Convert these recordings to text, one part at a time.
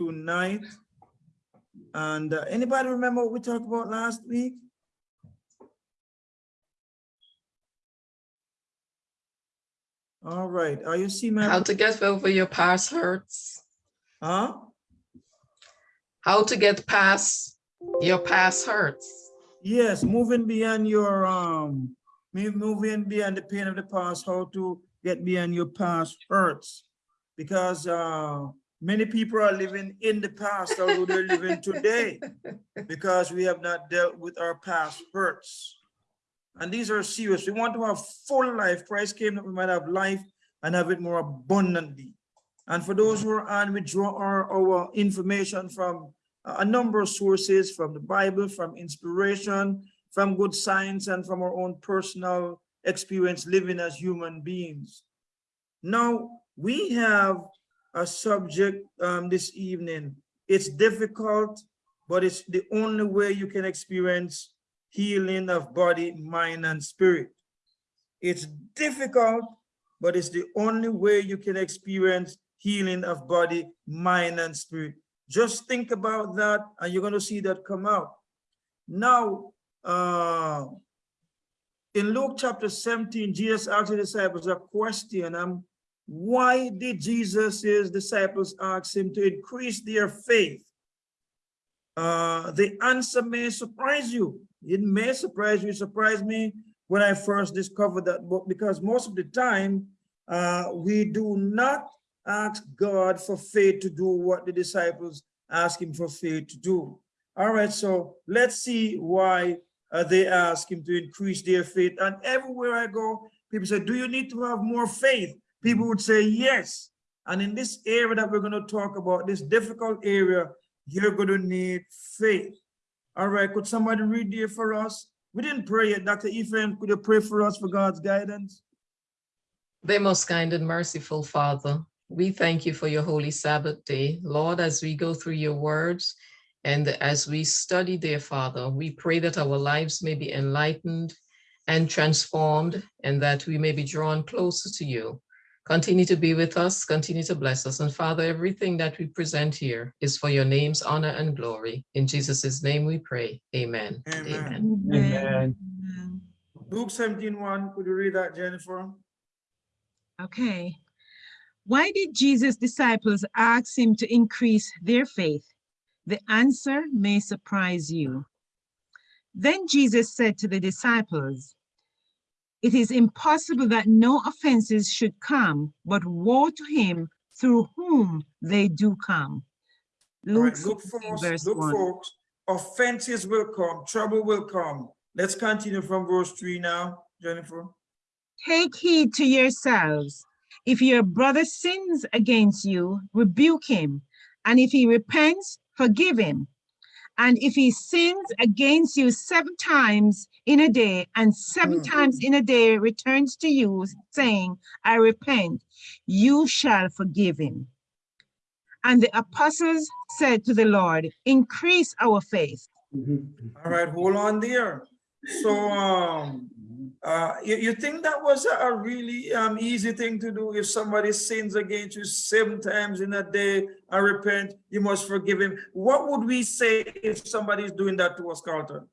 tonight. And uh, anybody remember what we talked about last week? All right, are you see my, How to get over your past hurts, huh? how to get past your past hurts. Yes, moving beyond your, um, moving beyond the pain of the past, how to get beyond your past hurts. Because, uh, many people are living in the past, although they're living today. Because we have not dealt with our past hurts. And these are serious. We want to have full life. Christ came that we might have life and have it more abundantly. And for those who are on, we draw our, our information from a a number of sources, from the Bible, from inspiration, from good science, and from our own personal experience living as human beings. Now, we have a subject um, this evening. It's difficult, but it's the only way you can experience healing of body, mind, and spirit. It's difficult, but it's the only way you can experience healing of body, mind, and spirit. Just think about that, and you're going to see that come out. Now, uh, in Luke chapter 17, Jesus asked the disciples a question. Um, why did Jesus' disciples ask him to increase their faith? Uh, the answer may surprise you. It may surprise you. It surprised me when I first discovered that book because most of the time uh, we do not ask God for faith to do what the disciples ask him for faith to do. All right, so let's see why uh, they ask him to increase their faith. And everywhere I go, people say, do you need to have more faith? People would say yes. And in this area that we're going to talk about, this difficult area, you're going to need faith. All right, could somebody read there for us? We didn't pray yet. Dr. Ephraim, could you pray for us for God's guidance? Dear most kind and merciful Father, we thank you for your holy Sabbath day. Lord, as we go through your words and as we study, dear Father, we pray that our lives may be enlightened and transformed and that we may be drawn closer to you. Continue to be with us, continue to bless us. And Father, everything that we present here is for your name's honor and glory. In Jesus' name we pray. Amen. and Amen. Amen. Luke 17, 1, could you read that, Jennifer? Okay. Why did Jesus' disciples ask him to increase their faith? The answer may surprise you. Then Jesus said to the disciples, It is impossible that no offenses should come, but woe to him through whom they do come. Luke right, look 17, folks, verse look 1. folks, offenses will come, trouble will come. Let's continue from verse 3 now, Jennifer. Take heed to yourselves. If your brother sins against you, rebuke him. And if he repents, forgive him. And if he sins against you seven times in a day, and seven Mm. times in a day returns to you, saying, I repent, you shall forgive him. And the apostles said to the Lord, Increase our faith. All right, hold on there. So, um, uh, you, you think that was a, really um, easy thing to do? If somebody sins against you seven times in a day and repent, you must forgive him. What would we say if somebody is doing that to us, Carlton?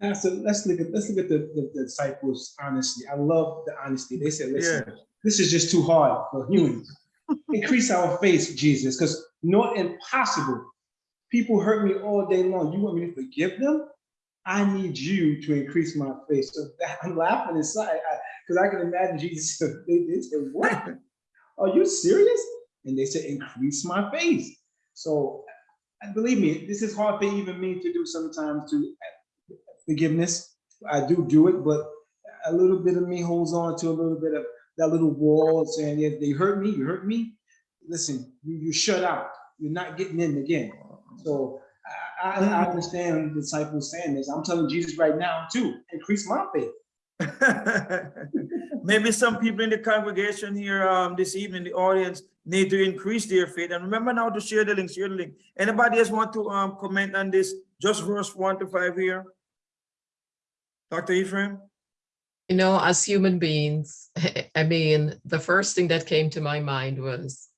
Pastor, let's look at let's look at the, the, the disciples honesty. I love the honesty. They said, listen, Yeah. this is just too hard for humans. Increase our faith, Jesus, because not impossible. People hurt me all day long. You want me to forgive them? I need you to increase my faith. So I'm laughing inside because I, can imagine Jesus. They, they said, What? Are you serious? And they said, Increase my faith. So believe me, this is hard for even me to do sometimes to uh, forgiveness. I do do it, but a little bit of me holds on to a little bit of that little wall saying, yeah, they hurt me, you hurt me. Listen, you, you shut out. You're not getting in again. So I, I, I understand the disciples saying this. I'm telling Jesus right now too, increase my faith. Maybe some people in the congregation here um, this evening, the audience, need to increase their faith. And remember now to share the link, share the link. Anybody else want to um, comment on this? Just verse one to five here. Dr. Ephraim? You know, as human beings, I mean, the first thing that came to my mind was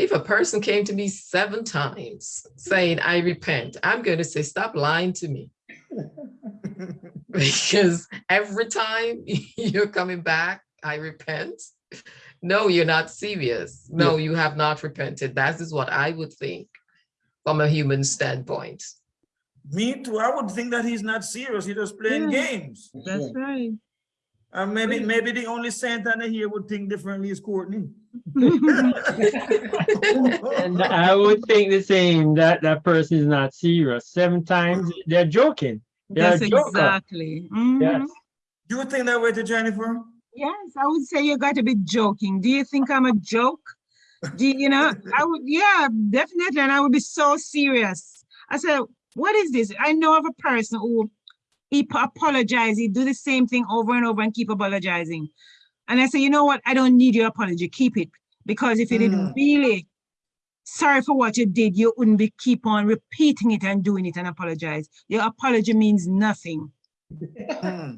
If a person came to me seven times saying, I repent, I'm going to say, stop lying to me. Because every time you're coming back, I repent. No, you're not serious. No, you have not repented. That is what I would think from a human standpoint. Me too. I would think that he's not serious. He's just playing Yeah. games. That's right. And maybe, maybe the only saint on here would think differently is Courtney. And I would think the same, that that person is not serious. Seven times, they're joking. They're That's a joker. exactly. Mhm. Yes. You think that way to Jennifer? Yes, I would say you got to be joking. Do you think I'm a joke? Do you, you know, I would, yeah, definitely. And I would be so serious. I said, what is this? I know of a person who he p- apologize, he do the same thing over and over and keep apologizing. And I say, you know what? I don't need your apology. Keep it. Because if you didn't really sorry for what you did, you wouldn't be keep on repeating it and doing it and apologize. Your apology means nothing. Hmm.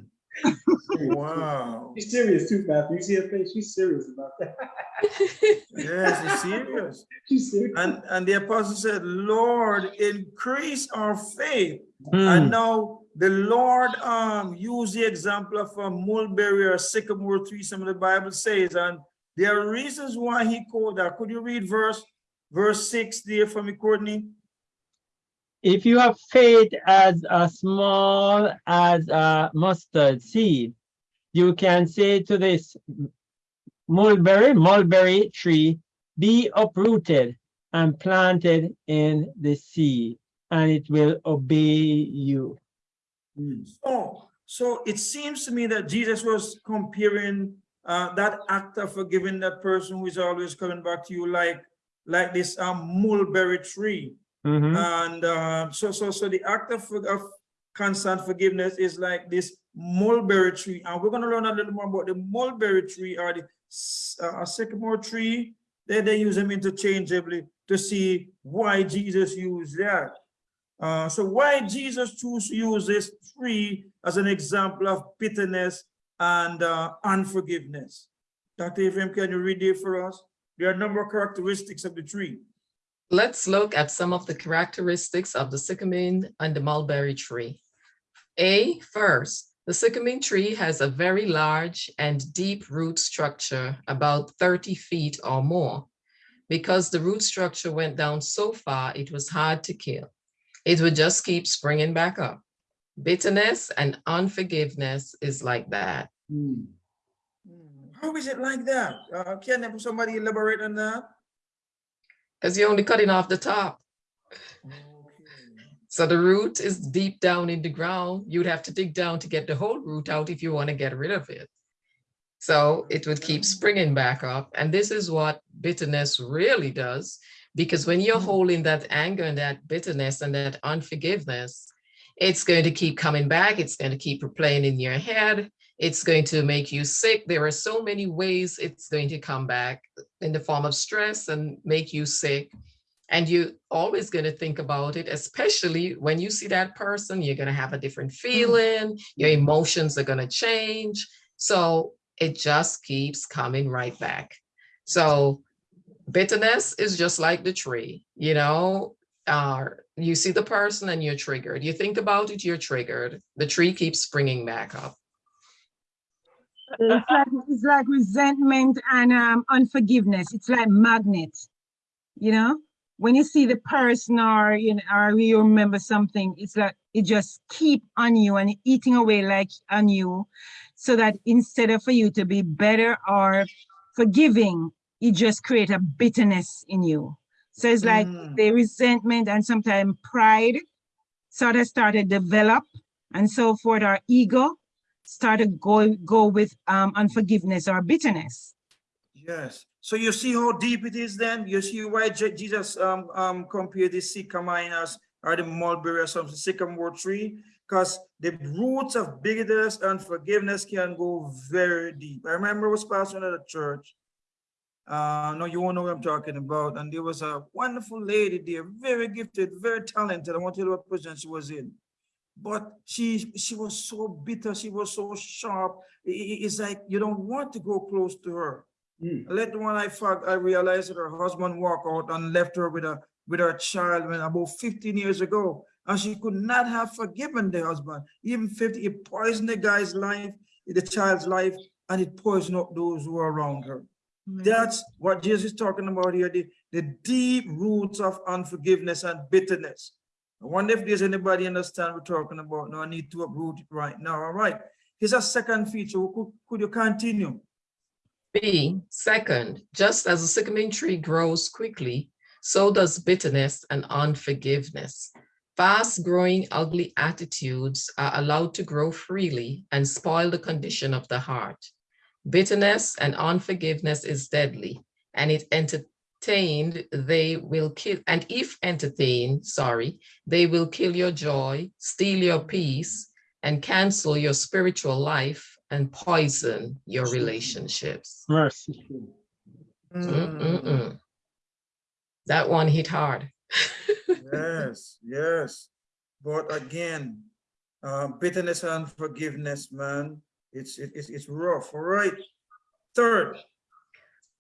Wow. She's serious too, Matthew. You see her face? She's serious about that. Yes, it's serious. She's serious. And, and the apostle said, Lord, increase our faith. Hmm. And now the Lord um used the example of a mulberry or a sycamore tree, some of the Bible says, and there are reasons why he called that. Could you read verse verse six there for me, Courtney? If you have faith as a small as a mustard seed, you can say to this mulberry, mulberry tree, be uprooted and planted in the sea, and it will obey you. So, so it seems to me that Jesus was comparing uh, that act of forgiving that person who is always coming back to you like, like this um, mulberry tree. Mhm. And uh, so, so, so the act of, of constant forgiveness is like this mulberry tree. And we're going to learn a little more about the mulberry tree or the uh, sycamore tree. They, they use them interchangeably to see why Jesus used that. Uh, so why Jesus choose to use this tree as an example of bitterness and uh, unforgiveness? Dr. Ephraim, can you read it for us? There are a number of characteristics of the tree. Let's look at some of the characteristics of the sycamine and the mulberry tree. A, first, the sycamine tree has a very large and deep root structure, about 30 feet or more. Because the root structure went down so far, it was hard to kill. It would just keep springing back up. Bitterness and unforgiveness is like that. Hmm. Hmm. How is it like that? Uh, can somebody elaborate on that? Because you're only cutting off the top. So the root is deep down in the ground. You'd have to dig down to get the whole root out if you want to get rid of it. So it would keep hmm. springing back up. And this is what bitterness really does. Because when you're Mm. holding that anger and that bitterness and that unforgiveness, it's going to keep coming back. It's going to keep replaying in your head. It's going to make you sick. There are so many ways it's going to come back in the form of stress and make you sick. And you're always going to think about it, especially when you see that person, you're going to have a different feeling, your emotions are going to change. So it just keeps coming right back. So bitterness is just like the tree, you know, uh, you see the person and you're triggered. You think about it, you're triggered. The tree keeps springing back up. It's like, it's like resentment and um, unforgiveness. It's like magnet, you know? When you see the person or, you know, or you remember something, it's like it just keep on you and eating away like on you so that instead of for you to be better or forgiving, it just create a bitterness in you. So it's like Mm. the resentment and sometimes pride sort of started develop and so forth, our ego started go go with um unforgiveness or bitterness. Yes. So you see how deep it is then? You see why Je- Jesus um, um, compared the sycamine as or the mulberry or something, sycamore tree? Because the roots of bitterness and forgiveness can go very deep. I remember I was pastoring at a church. Uh, no, you won't know what I'm talking about. And there was a wonderful lady there, very gifted, very talented. I want to tell you what position she was in. But she she was so bitter, she was so sharp. It's like you don't want to go close to her Mm. Later on, I fact, I realized that her husband walked out and left her with a, with her child when about fifteen years ago. And she could not have forgiven the husband, even fifty, it poisoned the guy's life, the child's life, and it poisoned up those who are around her. That's what Jesus is talking about here, the, the deep roots of unforgiveness and bitterness. I wonder if there's anybody understand what we're talking about. No, I need to uproot it right now. All right. Here's a second feature. Could, could you continue? B, second, just as a sycamore tree grows quickly, so does bitterness and unforgiveness. Fast-growing ugly attitudes are allowed to grow freely and spoil the condition of the heart. Bitterness and unforgiveness is deadly, and it entertained, they will kill, and if entertained, sorry, they will kill your joy, steal your peace, and cancel your spiritual life and poison your relationships. Mercy. Mm, Mm-mm-mm. That one hit hard. Yes, yes. But again, uh, bitterness and forgiveness, man, it's, it's, it's rough, all right? Third,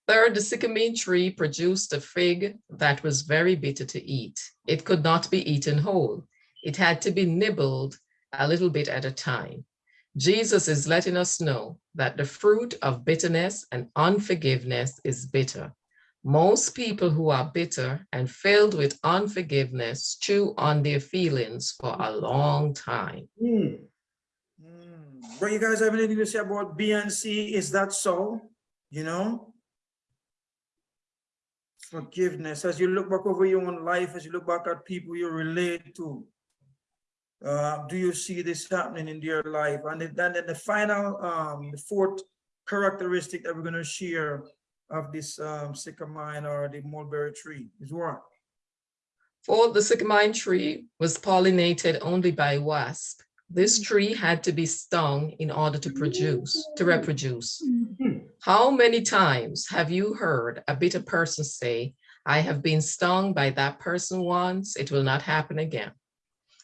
Third, the sycamore tree produced a fig that was very bitter to eat. It could not be eaten whole. It had to be nibbled a little bit at a time. Jesus is letting us know that the fruit of bitterness and unforgiveness is bitter. Most people who are bitter and filled with unforgiveness chew on their feelings for a long time. Mm. But you guys have anything to say about B and C? Is that so? You know? Forgiveness, as you look back over your own life, as you look back at people you relate to, uh, do you see this happening in your life? And then, then the final, um, the fourth characteristic that we're gonna share of this, um, sycamore or the mulberry tree is what? For the sycamore tree was pollinated only by wasp. This tree had to be stung in order to produce, to reproduce. How many times have you heard a bitter person say, I have been stung by that person once, it will not happen again?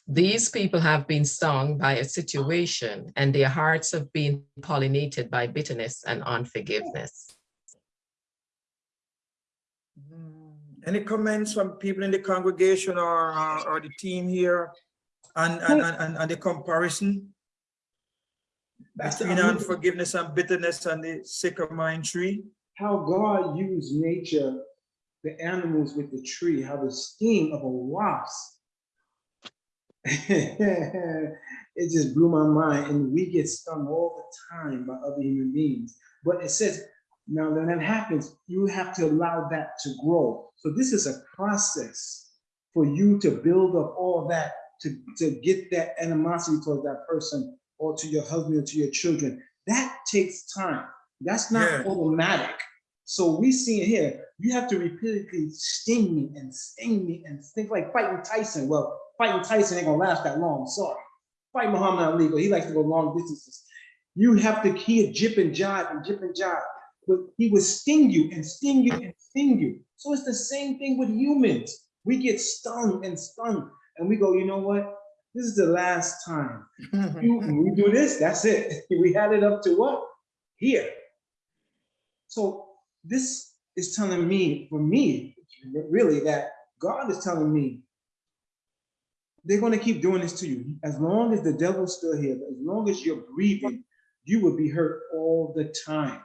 These people have been stung by a situation and their hearts have been pollinated by bitterness and unforgiveness. Mm, Any comments from people in the congregation or, or, or the team here? And, and, and, and- and the comparison That's the between unforgiveness and bitterness and the sycamore tree? how God used nature, the animals with the tree, how the sting of a wasp. it just blew my mind. And we get stung all the time by other human beings. But it says, now when that happens, you have to allow that to grow. So this is a process for you to build up all that, to, to get that animosity towards that person or to your husband or to your children. That takes time. That's not Yeah. automatic. So we see it here, you have to repeatedly sting me and sting me and think like fighting Tyson. Well, fighting Tyson ain't gonna last that long, sorry. Fight Muhammad Ali, but he likes to go long distances. You have to keep a jip and jive and jip and jive. But he would sting you and sting you and sting you. So it's the same thing with humans. We get stung and stung and we go, you know what? This is the last time. You- we do this, that's it. We had it up to what? Here. So this is telling me, for me, really, that God is telling me they're going to keep doing this to you. As long as the devil's still here, as long as you're breathing, you will be hurt all the time.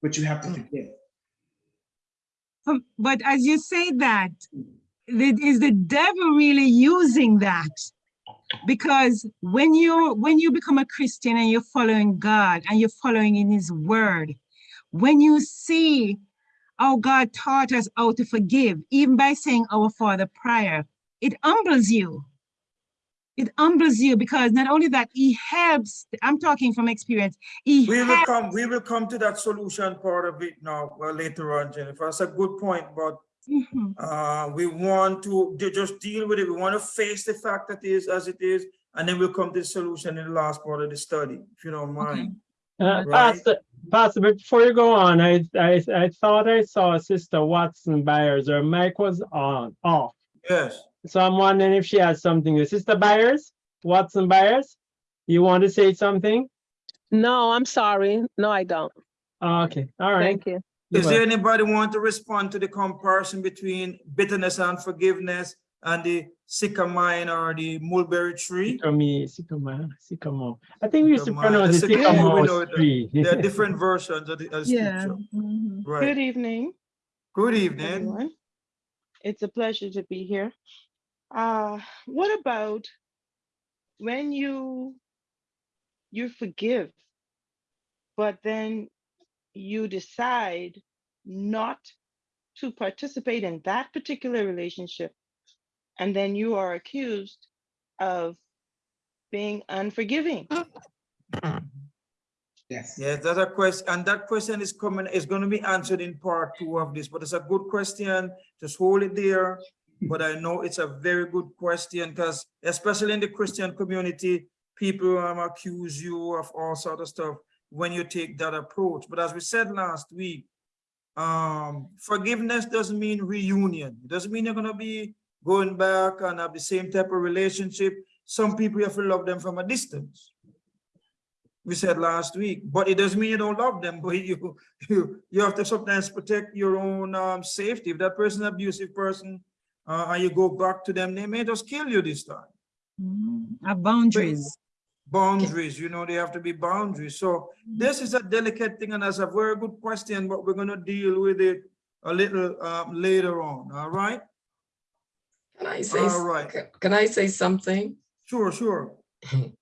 But you have to forgive. Um, But as you say that, the- is the devil really using that? Because when you when you become a Christian and you're following God and you're following in his word, when you see how God taught us how to forgive, even by saying our Father prior, it humbles you. It humbles you because not only that, he helps, I'm talking from experience, he We will come, we will come to that solution part of it now, well, later on, Jennifer. That's a good point, but Mhm. uh, we want to just deal with it. We want to face the fact that it is as it is, and then we'll come to the solution in the last part of the study, if you don't mind. Uh, Right. Pastor, Pastor, before you go on, I, I, I thought I saw Sister Watson Byers, her mic was on, off. Yes. So I'm wondering if she has something. to- Sister Byers, Watson Byers, you want to say something? No, I'm sorry. No, I don't. Okay, all right. Thank you. Is there anybody want to respond to the comparison between bitterness and forgiveness and the sycamine or the mulberry tree? Sycamore, sycamore, sycamore. I think we used to pronounce the it sycamore, we sycamore know tree. There are different versions of the of the Yeah. scripture. mhm. Right. Good evening, Good evening. everyone. It's a pleasure to be here. Uh, what about when you you forgive, but then you decide not to participate in that particular relationship, and then you are accused of being unforgiving? Yes. Yes, that's a question, and that question is coming, is going to be answered in part two of this, but it's a good question. Just hold it there. But I know it's a very good question because especially in the Christian community, people um, accuse you of all sort of stuff when you take that approach. But as we said last week, um, forgiveness doesn't mean reunion. It doesn't mean you're gonna be going back and have the same type of relationship. Some people you have to love them from a distance we said last week, but it doesn't mean you don't love them, but you, you, you have to sometimes protect your own um, safety. If that person abusive person, uh, and you go back to them, they may just kill you this time. Mhm. Have boundaries. Boundaries, you know, they have to be boundaries. So this is a delicate thing and that's a very good question, but we're gonna deal with it a little um, later on, all right? Can I say, All right. can I say something? Sure, sure.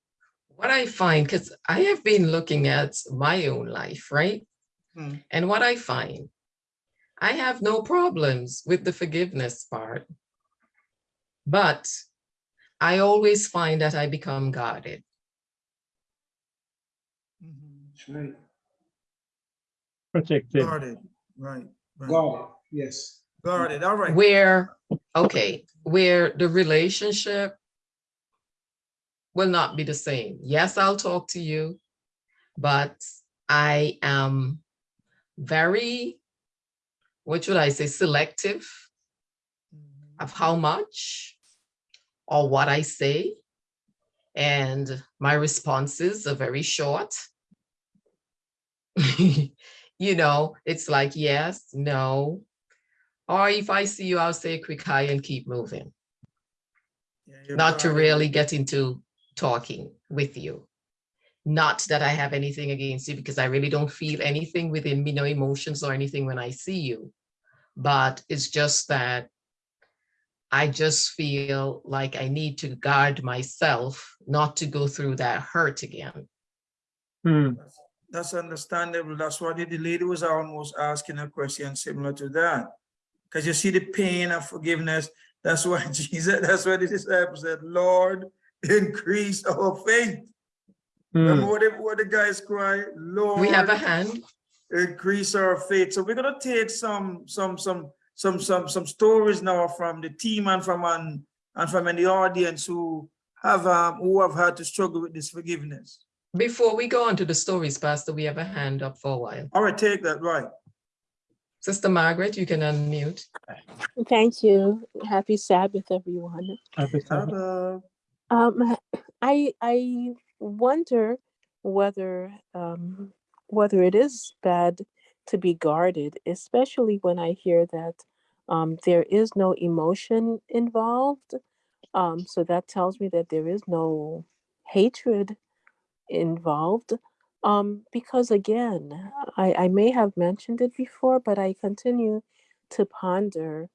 What I find, because I have been looking at my own life, right? Hmm. And what I find, I have no problems with the forgiveness part. But I always find that I become guarded. That's right. Protected. Guarded, right, right. Got. Yes. Guarded, all right. Where, okay, where the relationship will not be the same. Yes, I'll talk to you, but I am very, what should I say, selective of how much or what I say. And my responses are very short. you know, it's like yes, no. Or if I see you, I'll say a quick hi and keep moving, Yeah, not to really get into talking with you. Not that I have anything against you because I really don't feel anything within me, no emotions or anything when I see you. But it's just that I just feel like I need to guard myself not to go through that hurt again. Hmm, That's understandable. That's why the the lady was almost asking a question similar to that. Because you see the pain of forgiveness. That's why Jesus, that's why the disciples said, Lord, increase our faith. Remember hmm. what the, what the guys cry, Lord, We have a hand. increase our faith. So we're gonna take some, some, some, some, some, some stories now from the team and from an, and from in the audience who have um who have had to struggle with this forgiveness. Before we go on to the stories, Pastor, we have a hand up for a while. All right, take that right. Sister Margaret, you can unmute. Thank you. Happy Sabbath, everyone. Happy Sabbath. Ta-da. Um, I I wonder whether um, whether it is bad to be guarded, especially when I hear that um, there is no emotion involved. Um, so that tells me that there is no hatred involved. Um, because again, I, I may have mentioned it before, but I continue to ponder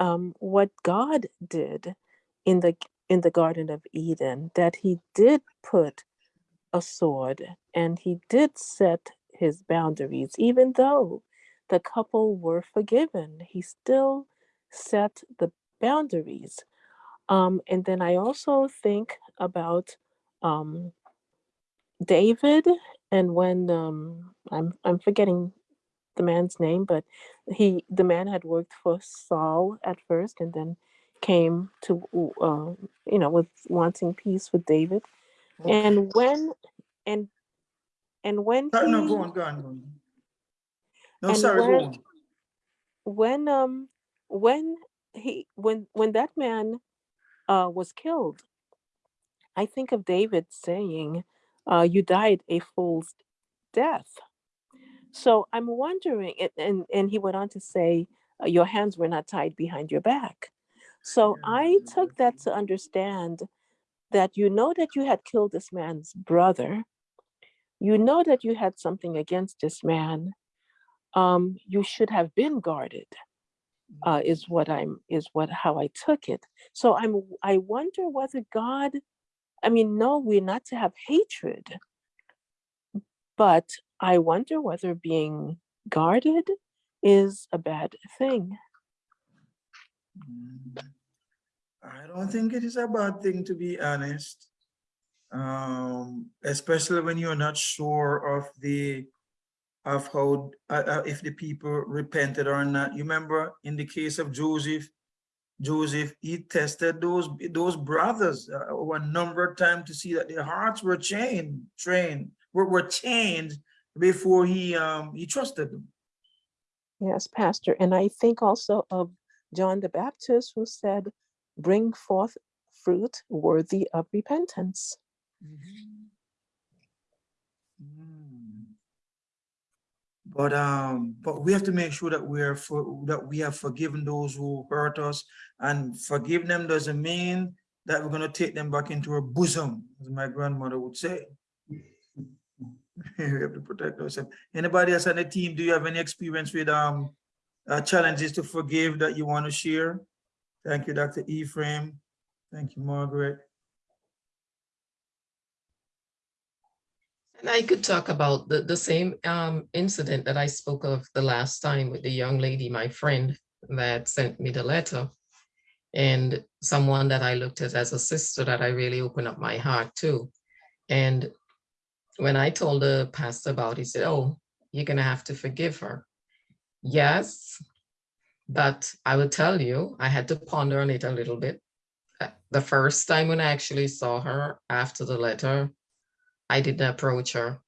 um, what God did in the in the Garden of Eden, that He did put a sword and He did set His boundaries, even though the couple were forgiven. He still set the boundaries. Um, and then I also think about um, David, and when um, I'm I'm forgetting the man's name, but he the man had worked for Saul at first, and then came to uh, you know with wanting peace with David. And when and and when No, he- go on, go on, go on. No, sorry, go when- on. when um when he when when that man uh was killed i think of david saying uh you died a fool's death So I'm wondering, and, and, and he went on to say, uh, your hands were not tied behind your back. So I took that to understand that you know that you had killed this man's brother. You know that you had something against this man. Um, you should have been guarded, uh, is what I'm, is what, how I took it. So I'm, I wonder whether God, I mean, no, we're not to have hatred. But I wonder whether being guarded is a bad thing. Mm, I don't think it is a bad thing, to be honest. Um, especially when you're not sure of the, of how, uh, uh, if the people repented or not. You remember in the case of Joseph, Joseph, he tested those, those brothers uh, over a number of times to see that their hearts were chained, trained, were, were changed before he, um, he trusted them. Yes, Pastor. And I think also of John the Baptist who said, bring forth fruit worthy of repentance. Mm. But um, but we have to make sure that we are for that we have forgiven those who hurt us, and forgive them doesn't mean that we're gonna take them back into our bosom, as my grandmother would say. we have to protect ourselves. Anybody else on the team? Do you have any experience with um uh, challenges to forgive that you want to share? Thank you, Dr. Ephraim. Thank you, Margaret. And I could talk about the, the same um, incident that I spoke of the last time with the young lady, my friend that sent me the letter. And someone that I looked at as a sister that I really opened up my heart to. And when I told the pastor about it, he said, oh, you're gonna have to forgive her. Yes, but I will tell you, I had to ponder on it a little bit. Uh, The first time when I actually saw her after the letter, I didn't approach her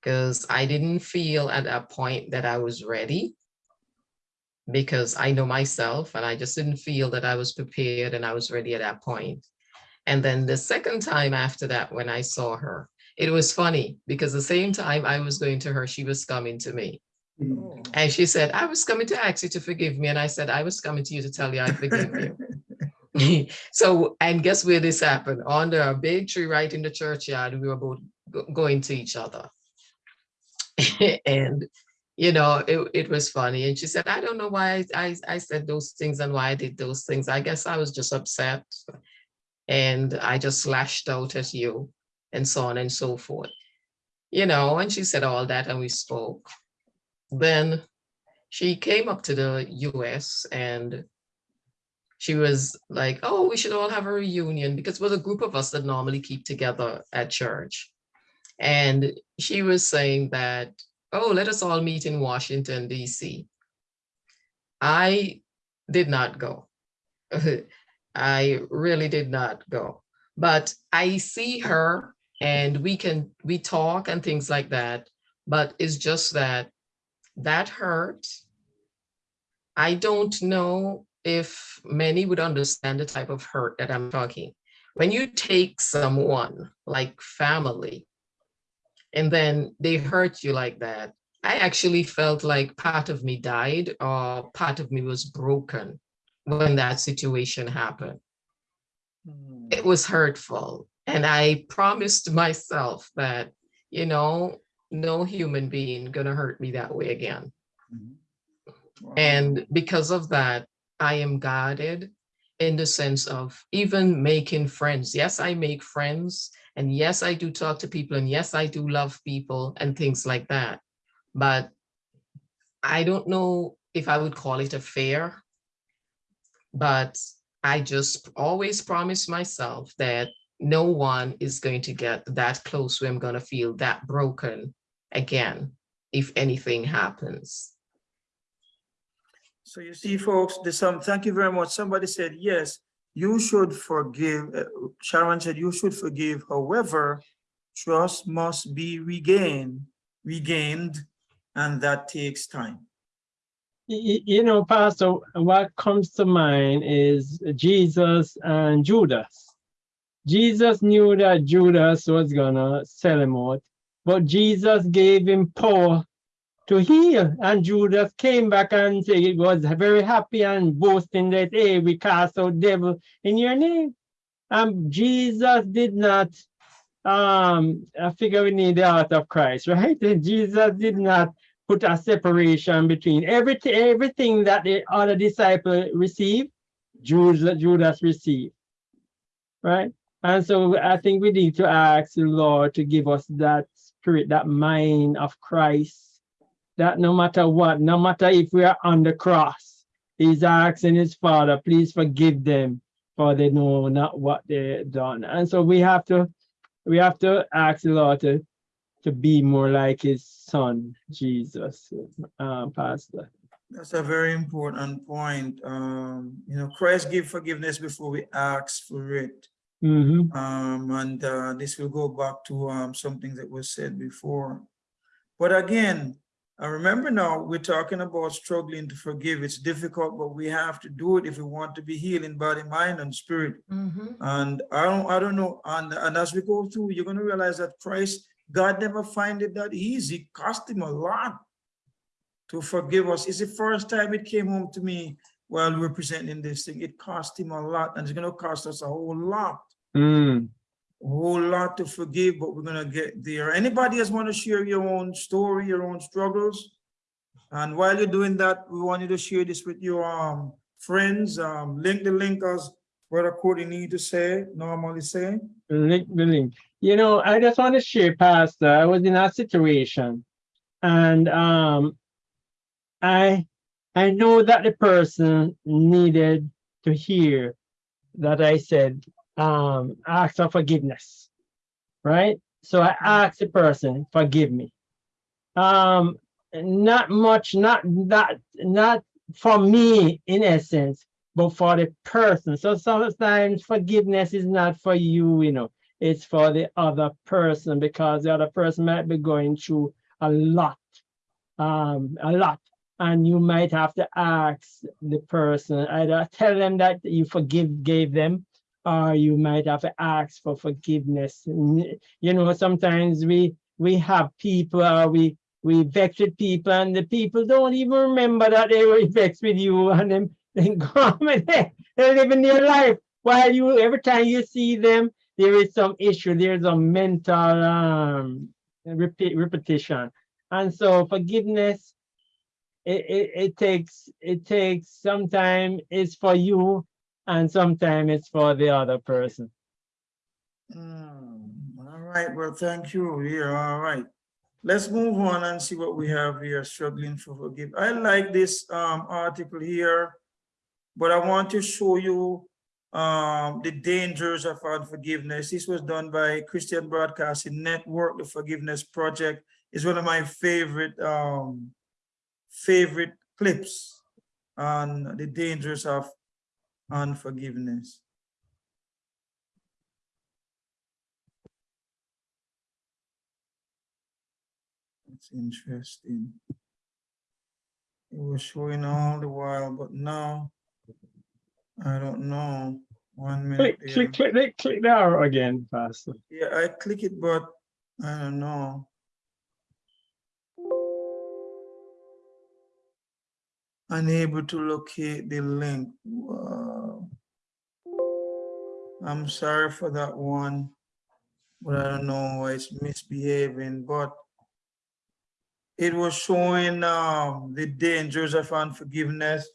because I didn't feel at that point that I was ready because I know myself and I just didn't feel that I was prepared and I was ready at that point. And then the second time after that, when I saw her, it was funny because the same time I was going to her, she was coming to me. Mm. And she said, I was coming to ask you to forgive me. And I said, I was coming to you to tell you I forgive you. so, and guess where this happened? Under a big tree right in the churchyard, we were both going to each other. and, you know, it, it was funny. And she said, I don't know why I, I, I said those things and why I did those things. I guess I was just upset. And I just lashed out at you and so on and so forth. You know, and she said all that and we spoke. Then she came up to the US and she was like, oh, we should all have a reunion because was a group of us that normally keep together at church. And she was saying that, oh, let us all meet in Washington, DC. I did not go. I really did not go. But I see her and we can, we talk and things like that. But it's just that that hurt. I don't know if many would understand the type of hurt that I'm talking. When you take someone like family and then they hurt you like that, I actually felt like part of me died or part of me was broken when that situation happened. Hmm. It was hurtful. And I promised myself that, you know, no human being gonna hurt me that way again. Mm-hmm. And because of that, I am guarded in the sense of even making friends. Yes, I make friends. And yes, I do talk to people. And yes, I do love people and things like that. But I don't know if I would call it a fair. But I just always promise myself that no one is going to get that close where I'm going to feel that broken again if anything happens. So you see, folks, there's some, thank you very much. Somebody said, yes, you should forgive. Uh, Sharon said, you should forgive. However, trust must be regained, regained, and that takes time. You know, Pastor, what comes to mind is Jesus and Judas. Jesus knew that Judas was gonna sell him out, but Jesus gave him power to heal. And Judas came back and said he was very happy and boasting that, hey, we cast out devil in your name. And Jesus did not, um, I figure we need the heart of Christ, right? Jesus did not put a separation between everything, everything that the other disciple received, Judas, Judas received, right? And so I think we need to ask the Lord to give us that spirit, that mind of Christ, that no matter what, no matter if we are on the cross, he's asking his father, please forgive them for they know not what they done. And so we have to, we have to ask the Lord to, to be more like his son, Jesus, uh, Pastor. That's a very important point. Um, you know, Christ give forgiveness before we ask for it. Mm -hmm. Um, and uh, this will go back to um, something that was said before. But again, I remember now we're talking about struggling to forgive. It's difficult, but we have to do it if we want to be healed in body, mind, and spirit. Mhm. And I don't, I don't know. And, and as we go through, you're going to realize that Christ, God never find it that easy. It cost him a lot to forgive us. It's the first time it came home to me while we're presenting this thing. It cost him a lot and it's going to cost us a whole lot Mm. Whole lot to forgive, but we're gonna get there. Anybody else want to share your own story, your own struggles? And while you're doing that, we want you to share this with your um friends. Um, link the link as Brother Cody need to say, normally say. link the link. You know, I just want to share, Pastor. I was in that situation, and um, I I know that the person needed to hear that I said, um, ask for forgiveness, right? So I ask the person, forgive me. Um, not much, not that, not for me in essence, but for the person. So sometimes forgiveness is not for you, you know, it's for the other person because the other person might be going through a lot, um, a lot. And you might have to ask the person, either tell them that you forgive, gave them, or you might have to ask for forgiveness. You know, sometimes we we have people, uh, we we vex with people, and the people don't even remember that they were vexed with you, and then they go and they, they're living their life. While you every time you see them, there is some issue, there's a mental um repeat repetition. And so forgiveness it, it, it takes it takes sometimes it's for you and sometimes it's for the other person. Hmm, All right, well, thank you. Yeah, all right. Let's move on and see what we have here, struggling for forgive. I like this um article here, but I want to show you um the dangers of unforgiveness. This was done by Christian Broadcasting Network. The Forgiveness Project is one of my favorite um favorite clips on the dangers of unforgiveness. That's interesting. It was showing all the while, but now I don't know. One minute. Click, click, click, click, click the arrow again, Pastor. Yeah, I click it, but I don't know. Unable to locate the link. Wow. I'm sorry for that one, but I don't know why it's misbehaving, but it was showing um, the dangers of unforgiveness.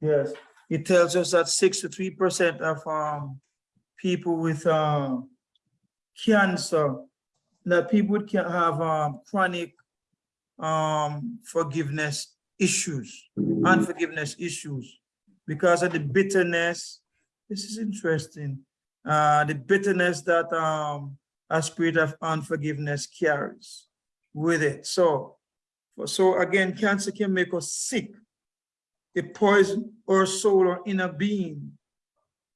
Yes, it tells us that 63% of um, people with uh, cancer, that people can have um, chronic um, forgiveness issues, unforgiveness issues, because of the bitterness. This is interesting. Uh, the bitterness that um, a spirit of unforgiveness carries with it. So, so again, cancer can make us sick. It poison our soul or inner being.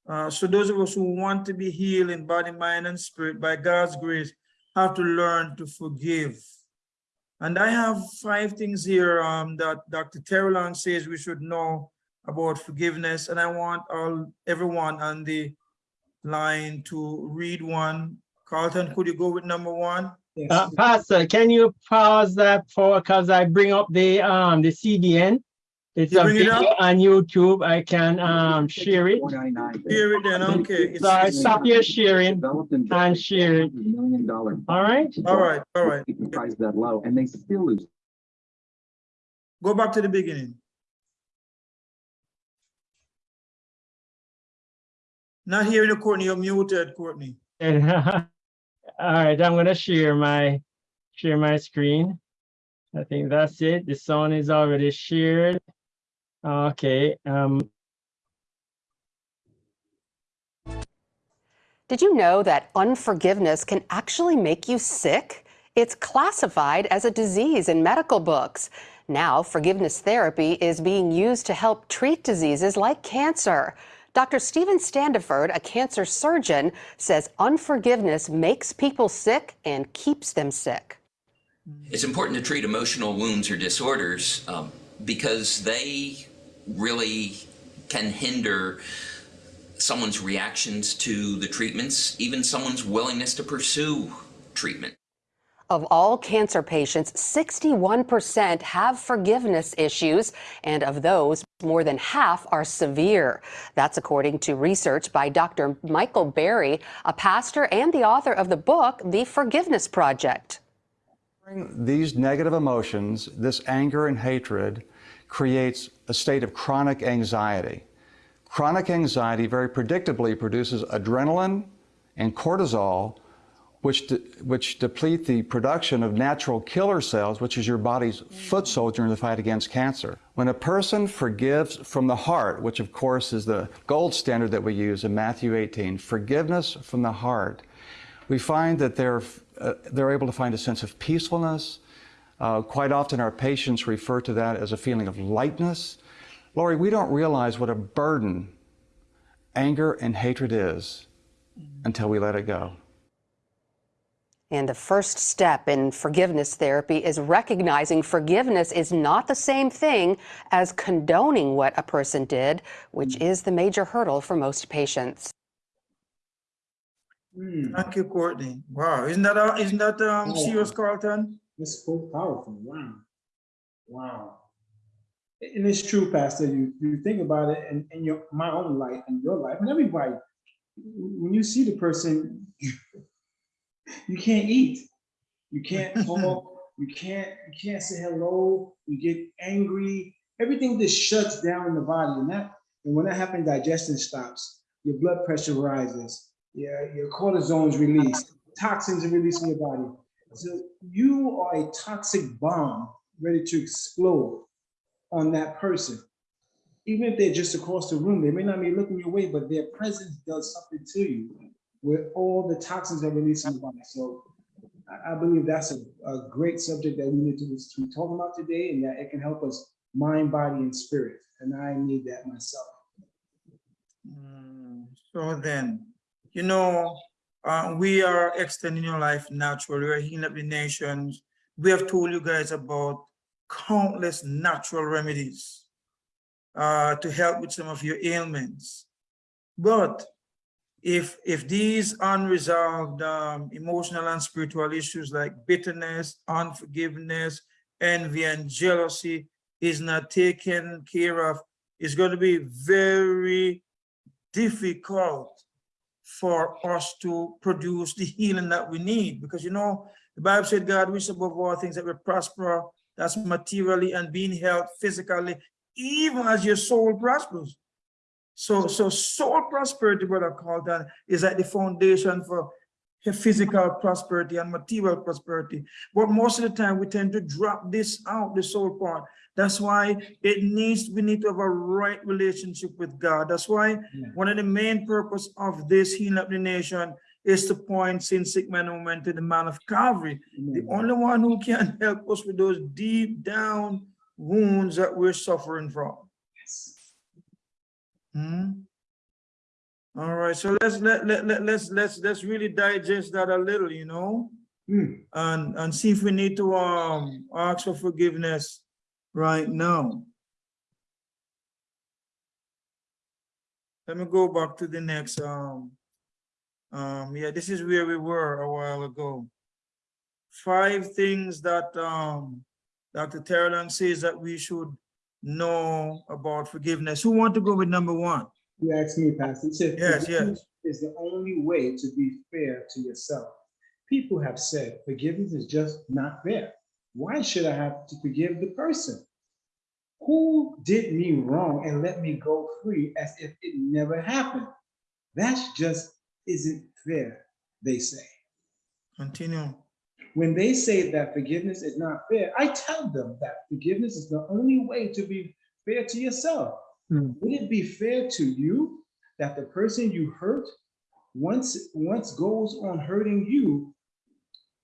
Uh, so those of us who want to be healed in body, mind, and spirit by God's grace have to learn to forgive. And I have five things here um, that Dr. Terry says we should know about forgiveness. And I want all everyone on the line to read one. Carlton, could you go with number one? Yes. Uh, Pastor, can you pause that for, because I bring up the, um, the CBN? It's You a bring it on YouTube. I can, um, share it. Hear it then, okay. So I stop your sharing Developed and and share it. Million dollar. All right? All right, all right. Price that low and they still lose. Go back to the beginning. Not hearing you, Courtney, you're muted, Courtney. All right, I'm gonna share my, share my screen. I think that's it. The sound is already shared. Okay, um, Did you know that unforgiveness can actually make you sick? It's classified as a disease in medical books. Now, forgiveness therapy is being used to help treat diseases like cancer. Dr. Stephen Standiford, a cancer surgeon, says unforgiveness makes people sick and keeps them sick. It's important to treat emotional wounds or disorders um, because they really can hinder someone's reactions to the treatments, even someone's willingness to pursue treatment. Of all cancer patients, 61% have forgiveness issues, and of those, more than half are severe. That's according to research by Dr. Michael Barry, a pastor and the author of the book, The Forgiveness Project. These negative emotions, this anger and hatred, creates a state of chronic anxiety. Chronic anxiety very predictably produces adrenaline and cortisol, which, de which deplete the production of natural killer cells, which is your body's foot soldier in the fight against cancer. When a person forgives from the heart, which of course is the gold standard that we use in Matthew 18, forgiveness from the heart, we find that they're, uh, they're able to find a sense of peacefulness. Uh, quite often our patients refer to that as a feeling of lightness. Lori, we don't realize what a burden anger and hatred is until we let it go. And the first step in forgiveness therapy is recognizing forgiveness is not the same thing as condoning what a person did, which is the major hurdle for most patients. Hmm, Thank you, Courtney. Wow, isn't that, uh, isn't that, um, Oh. serious, Carlton? That's so powerful. Wow. Wow. And it's true, Pastor. You you think about it in, in your my own life and your life and everybody. When you see the person, you can't eat. You can't talk. You can't you can't say hello. You get angry. Everything just shuts down in the body. And that and when that happens, digestion stops. Your blood pressure rises. Yeah, your cortisol is released. Toxins are released in your body. So you are a toxic bomb ready to explode on that person. Even if they're just across the room, they may not be looking your way, but their presence does something to you where all the toxins are released in the body. So I, I believe that's a, a great subject that we need to be talking about today and that it can help us mind, body, and spirit. And I need that myself. Mm, So then, you know, uh, we are extending your life naturally. We're healing up the nations. We have told you guys about countless natural remedies uh, to help with some of your ailments. But if if these unresolved um, emotional and spiritual issues like bitterness, unforgiveness, envy, and jealousy is not taken care of, it's going to be very difficult for us to produce the healing that we need. Because, you know, the Bible said God wishes above all things that we prosper, that's materially and being health physically, even as your soul prospers. So, so soul prosperity, brother Carlton, is at the foundation for physical prosperity and material prosperity. But most of the time we tend to drop this out, the soul part. That's why it needs, we need to have a right relationship with God. That's why one of the main purpose of this healing up the nation is to point sin sick man and woman to the man of Calvary. The only one who can help us with those deep down wounds that we're suffering from. Hmm? All right, so let's let, let, let, let's let's let's really digest that a little, you know, Hmm. and and see if we need to um ask for forgiveness right now. Let me go back to the next um um yeah, this is where we were a while ago. five things that um Dr. Terrell says that we should know about forgiveness. Who want to go with number one? You asked me, Pastor. Said, Yes, yes. Is the only way to be fair to yourself. People have said forgiveness is just not fair. Why should I have to forgive the person who did me wrong and let me go free as if it never happened? That's just isn't fair, they say. Continue. When they say that forgiveness is not fair, I tell them that forgiveness is the only way to be fair to yourself. Hmm. Would it be fair to you that the person you hurt once once goes on hurting you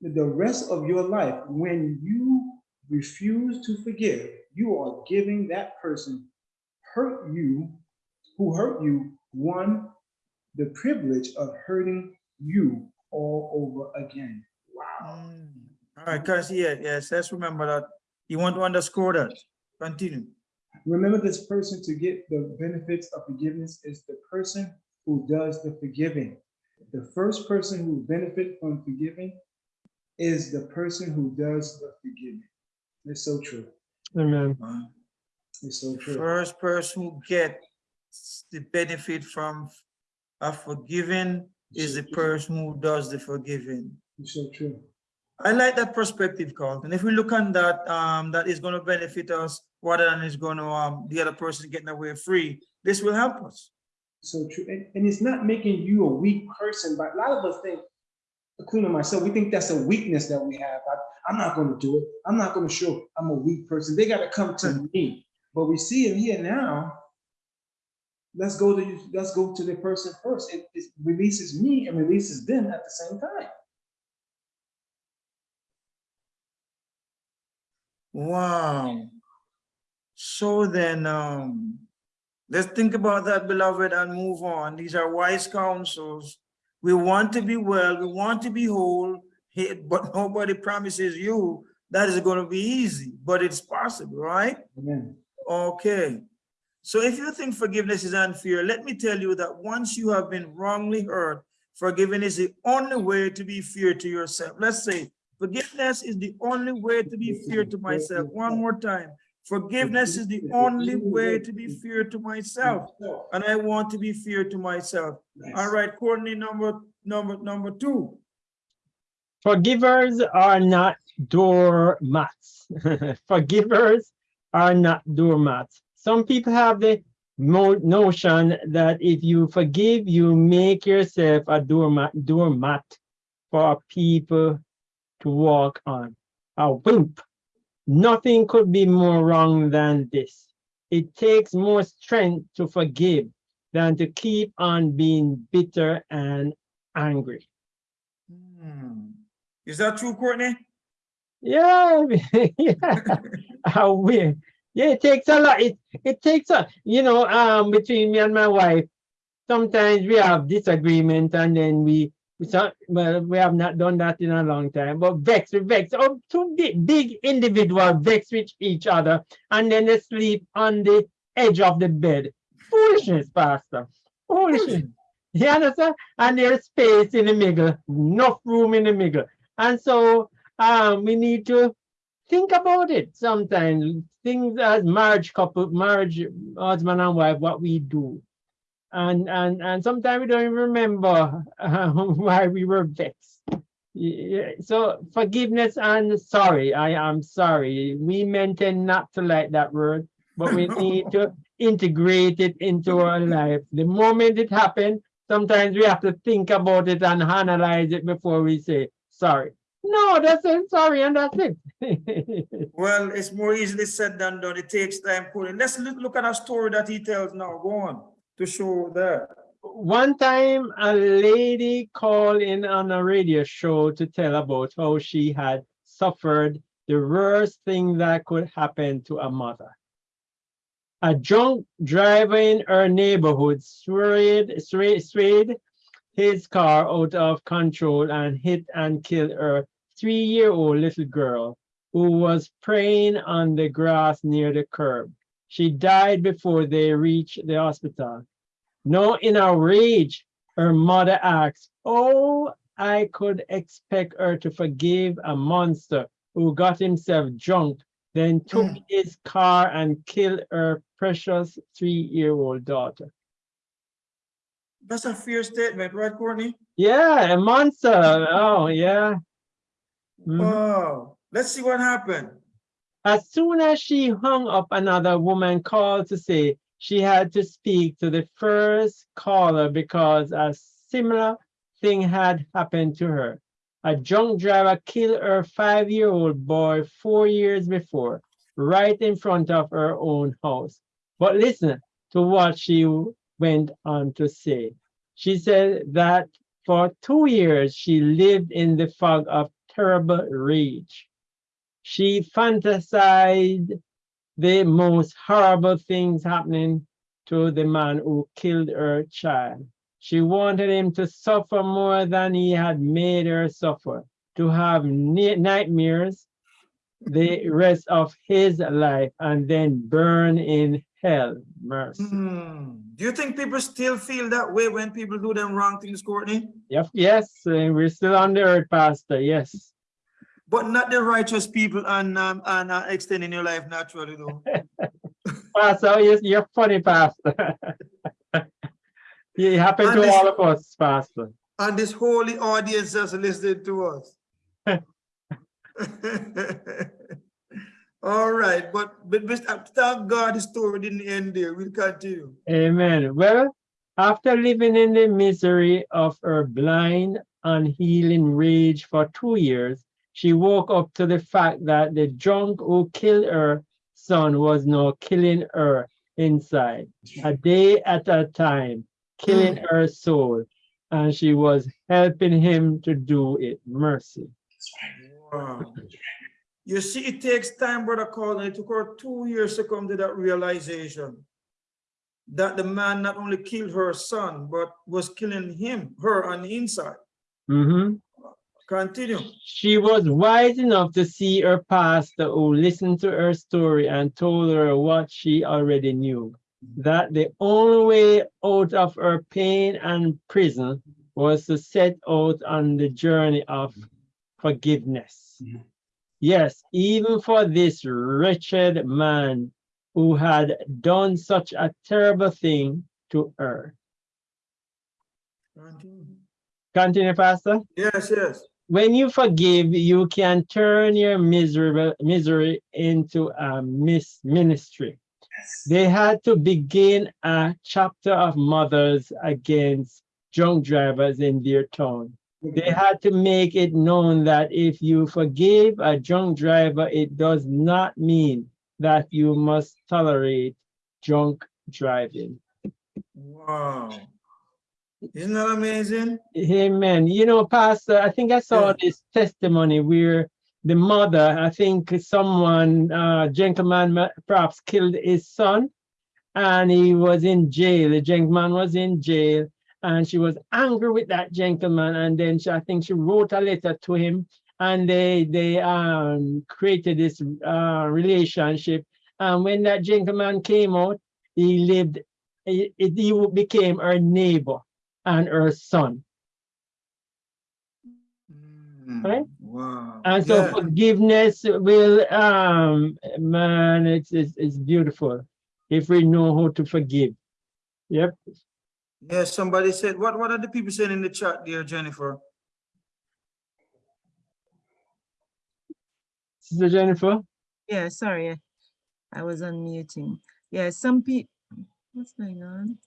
the rest of your life when you refuse to forgive you are giving that person hurt you who hurt you one the privilege of hurting you all over again wow Mm. All right, cause yeah, yes, let's remember that. You want to underscore that. Continue. Remember this person to get the benefits of forgiveness is the person who does the forgiving. The first person who benefit from forgiving is the person who does the forgiving. It's so true. Amen. It's so true. First person who gets the benefit from a forgiving is the person who does the forgiving. It's so true. I like that perspective, Carlton. And if we look on that, um, that is gonna benefit us rather than it's gonna, um, the other person getting away free, this will help us. So true. And, and it's not making you a weak person, but a lot of us think, including myself, we think that's a weakness that we have. I, I'm not going to do it. I'm not going to show I'm a weak person. They got to come to me. But we see it here now. Let's go to let's go to the person first. It, it releases me and releases them at the same time. Wow. So then, um, let's think about that, beloved, and move on. These are wise counsels. We want to be well, we want to be whole, but nobody promises you that is going to be easy, but it's possible, right? Amen. Okay. So if you think forgiveness is unfair, let me tell you that once you have been wrongly hurt, forgiving is the only way to be fair to yourself. Let's say forgiveness is the only way to be fair to myself. One more time. Forgiveness is the only way to be fair to myself. And I want to be fair to myself. All right, Courtney, number, number, number two. Forgivers are not doormats. Forgivers are not doormats. Some people have the notion that if you forgive, you make yourself a doormat, doormat for people to walk on. A wimp. Nothing could be more wrong than this. It takes more strength to forgive than to keep on being bitter and angry. Hmm. Is that true, Courtney? Yeah, yeah. How weird. Yeah, it takes a lot. It it takes a you know, um between me and my wife, sometimes we have disagreement and then we we so- well, we have not done that in a long time, but vex, we vex. Oh, two big, big individual vex with each other, and then they sleep on the edge of the bed. Foolishness, Pastor. Foolishness. You understand? And there's space in the middle, enough room in the middle. And so um, we need to think about it sometimes. Things as marriage couple, marriage husband and wife, what we do. And and and sometimes we don't even remember uh, why we were vexed. Yeah, So forgiveness and sorry, I am sorry. We meant not to like that word, but we need to integrate it into our life. The moment it happened, sometimes we have to think about it and analyze it before we say sorry. No, that's it. Sorry, and that's it. Well, it's more easily said than done. It takes time. Courtney. Let's look at a story that he tells now. Go on to show that. One time, a lady called in on a radio show to tell about how she had suffered the worst thing that could happen to a mother. A drunk driver in her neighborhood swayed, swayed, swayed his car out of control and hit and killed her three-year-old little girl who was praying on the grass near the curb. She died before they reached the hospital. Now, in a rage, her mother asked, Oh, I could expect her to forgive a monster who got himself drunk, then took Mm. his car and killed her precious three-year-old daughter. That's a fair statement, right, Courtney? Yeah, a monster. Oh, yeah. Mhm. Oh, let's see what happened. As soon as she hung up, another woman called to say she had to speak to the first caller because a similar thing had happened to her. A drunk driver killed her five-year-old boy four years before, right in front of her own house. But listen to what she went on to say. She said that for two years she lived in the fog of terrible rage. She fantasized the most horrible things happening to the man who killed her child. She wanted him to suffer more than he had made her suffer, to have nightmares the rest of his life and then burn in hell. Mercy. Hmm. Do you think people still feel that way when people do them wrong things, Courtney? Yep, yes, we're still on the earth, Pastor. Yes. But not the righteous people and um, and uh, extending your life naturally, though. Pastor, yes, you're funny, Pastor. it happened And to this- all of us, Pastor. and this holy audience just listening to us. All right, but but Mr. thank God the story didn't end there. We'll continue. Amen. Well, after living in the misery of her blind, unhealing rage for two years, she woke up to the fact that the drunk who killed her son was now killing her inside, a day at a time, killing her soul, and she was helping him to do it. Mercy. Wow. You see, it takes time, Brother Colin. It took her two years to come to that realization that the man not only killed her son, but was killing him, her on the inside. Mhm. Continue. She was wise enough to see her pastor who listened to her story and told her what she already knew, that the only way out of her pain and prison was to set out on the journey of forgiveness. Yes, even for this wretched man who had done such a terrible thing to her. Continue. Continue, Pastor. Yes, yes. When you forgive, you can turn your miserable misery into a mis ministry. They had to begin a chapter of mothers against drunk drivers in their town. They had to make it known that if you forgive a drunk driver, it does not mean that you must tolerate drunk driving. Wow. Isn't that amazing? Amen. You know, Pastor, I think I saw this testimony where the mother, I think someone, uh, gentleman perhaps killed his son and he was in jail. The gentleman was in jail and she was angry with that gentleman. And then she, I think she wrote a letter to him and they, they um, created this uh, relationship. And when that gentleman came out, he lived, he, he became her neighbor and her son. Right? Wow. And so Yeah. forgiveness will, um, man, it's, it's, it's beautiful if we know how to forgive. Yep. Yes, somebody said, what, what are the people saying in the chat there, Jennifer? Sister Jennifer? Yeah, sorry. I was unmuting. Yeah, some people, what's going on?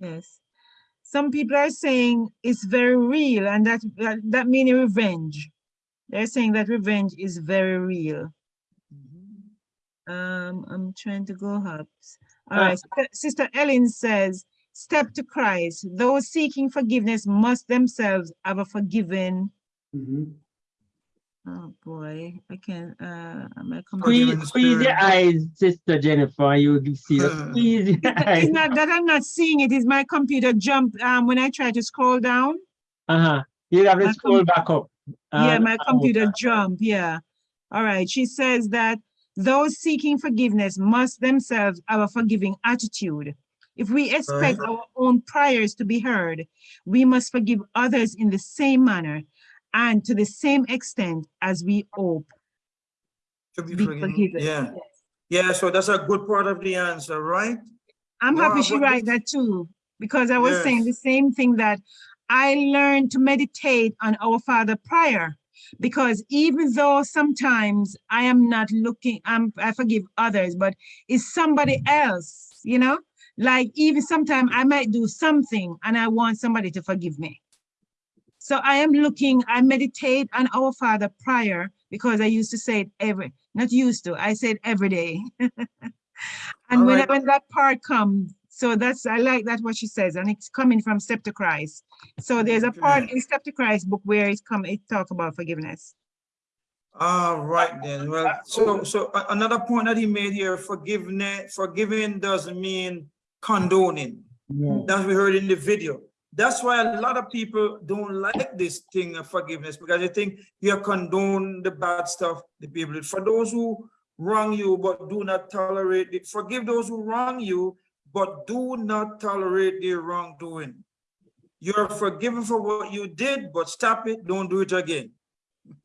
Yes. Some people are saying it's very real and that, that, that meaning revenge. They're saying that revenge is very real. Um, I'm trying to go up. All Ah. right, Sister Ellen says, step to Christ. Those seeking forgiveness must themselves have a forgiven. Oh, boy, I can't. uh, my computer. Squeeze, squeeze your eyes, Sister Jennifer, you will see. Uh. Squeeze your It's eyes. not that I'm not seeing it, is my computer jump um, when I try to scroll down. Uh-huh. You have to My scroll back up. Yeah, my computer jump. yeah. All right, she says that those seeking forgiveness must themselves have a forgiving attitude. If we expect Right. our own prayers to be heard, we must forgive others in the same manner and to the same extent as we hope To be be forgiven. forgiven. Yeah, yeah, so that's a good part of the answer, right? I'm happy she but write that too, because I was saying the same thing that I learned to meditate on our Father prior. Because even though sometimes I am not looking, I'm, I forgive others, but it's somebody else, you know? Like even sometimes I might do something and I want somebody to forgive me. So I am looking, I meditate on our Father prior because I used to say it every, not used to, I say it every day. And when, Alright. when that part comes, so that's, I like that what she says, and it's coming from Step to Christ. So there's a part in Step to Christ book where it's come, it talk about forgiveness. All right then, well, so, so another point that he made here, forgiveness, forgiving doesn't mean condoning. No. That we heard in the video. That's why a lot of people don't like this thing of forgiveness because they think you condone the bad stuff the people. For those who wrong you but do not tolerate it, forgive those who wrong you, but do not tolerate their wrongdoing. You're forgiven for what you did, but stop it, don't do it again.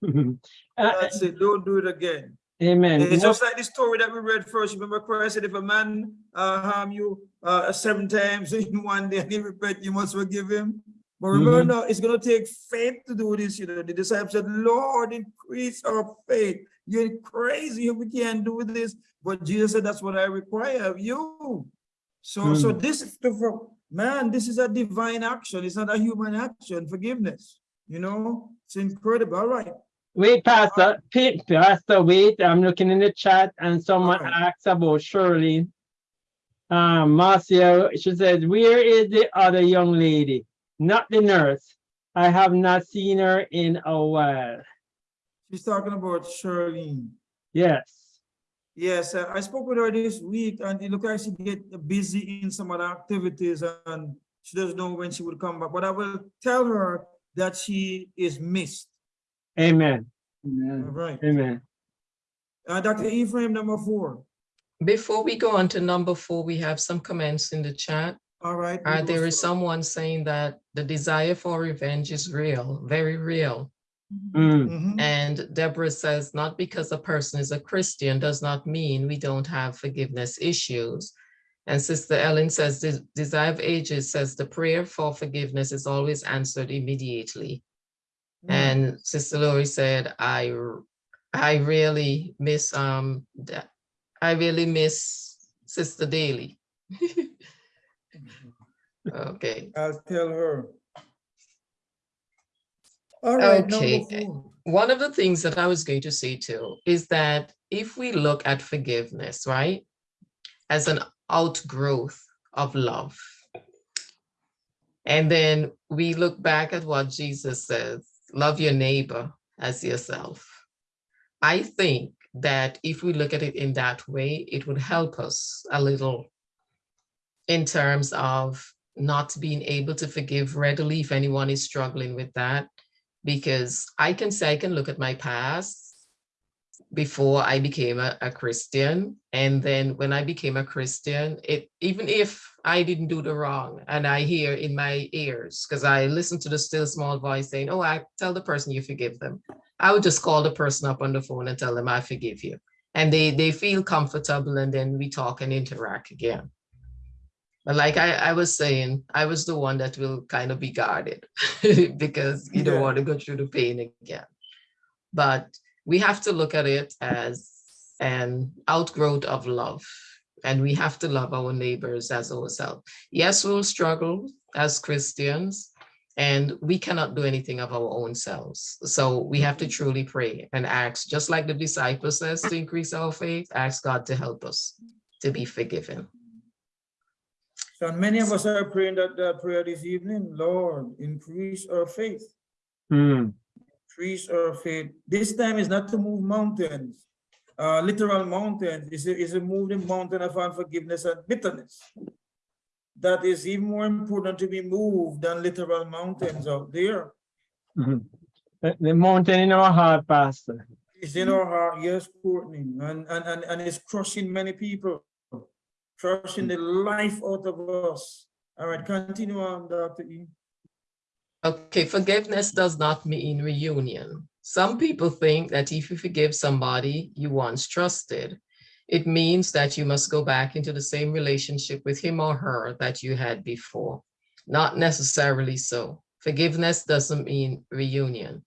Uh, That's it, don't do it again. Amen. It's just like the story that we read first. Remember Christ said, if a man uh, harm you uh, seven times in one day and he repent, you must forgive him. But remember Mhm. now, it's going to take faith to do this. You know, the disciples said, Lord, increase our faith. You're crazy if we can't do this. But Jesus said, that's what I require of you. So, so Mm. this is the, for- man, this is a divine action. It's not a human action, forgiveness. You know, it's incredible. All right. Wait, Pastor, Pa- Pastor, wait, I'm looking in the chat and someone asked about Shirley. Um, Marcia, she says, where is the other young lady? Not the nurse. I have not seen her in a while. She's talking about Shirley. Yes. Yes, uh, I spoke with her this week and it looked like she get busy in some other activities and she doesn't know when she would come back, but I will tell her that she is missed. Amen. Amen. right. Amen. Uh, Dr. Ephraim, number four. Before we go on to number four, we have some comments in the chat. All right. Uh, there is someone saying that the desire for revenge is real, very real. Mm. Mhm. And Deborah says, not because a person is a Christian does not mean we don't have forgiveness issues. And Sister Ellen says, "The Desire of Ages says the prayer for forgiveness is always answered immediately. Mm. And Sister Lori said, I I really miss, um, I really miss Sister Daly. Okay. I'll tell her. All right, Okay. one of the things that I was going to say too is that if we look at forgiveness, right, as an outgrowth of love, and then we look back at what Jesus says, love your neighbor as yourself. I think that if we look at it in that way, it would help us a little in terms of not being able to forgive readily if anyone is struggling with that because I can say I can look at my past before I became a, a Christian. And then when I became a Christian, it even if I didn't do the wrong and I hear in my ears, because I listen to the still small voice saying, Oh, I tell the person you forgive them. I would just call the person up on the phone and tell them I forgive you. And they they feel comfortable and then we talk and interact again. But like I, I was saying, I was the one that will kind of be guarded because you don't want to go through the pain again. But we have to look at it as an outgrowth of love. And we have to love our neighbors as ourselves. Yes, we'll struggle as Christians, and we cannot do anything of our own selves. So we have to truly pray and ask, just like the disciple says, to increase our faith, ask God to help us to be forgiven. So many of us are praying that, that prayer this evening, Lord, increase our faith. Mm. Increase our faith. This time is not to move mountains, uh, literal mountains. It's a, it's a moving mountain of unforgiveness and bitterness. That is even more important to be moved than literal mountains out there. Mhm. The, the mountain in our heart, Pastor. It's in our heart, yes, Courtney, and, and, and, and it's crushing many people. crushing the life out of us. All right, continue on, Dr. E. Okay, forgiveness does not mean reunion. Some people think that if you forgive somebody you once trusted, it means that you must go back into the same relationship with him or her that you had before. Not necessarily so. Forgiveness doesn't mean reunion.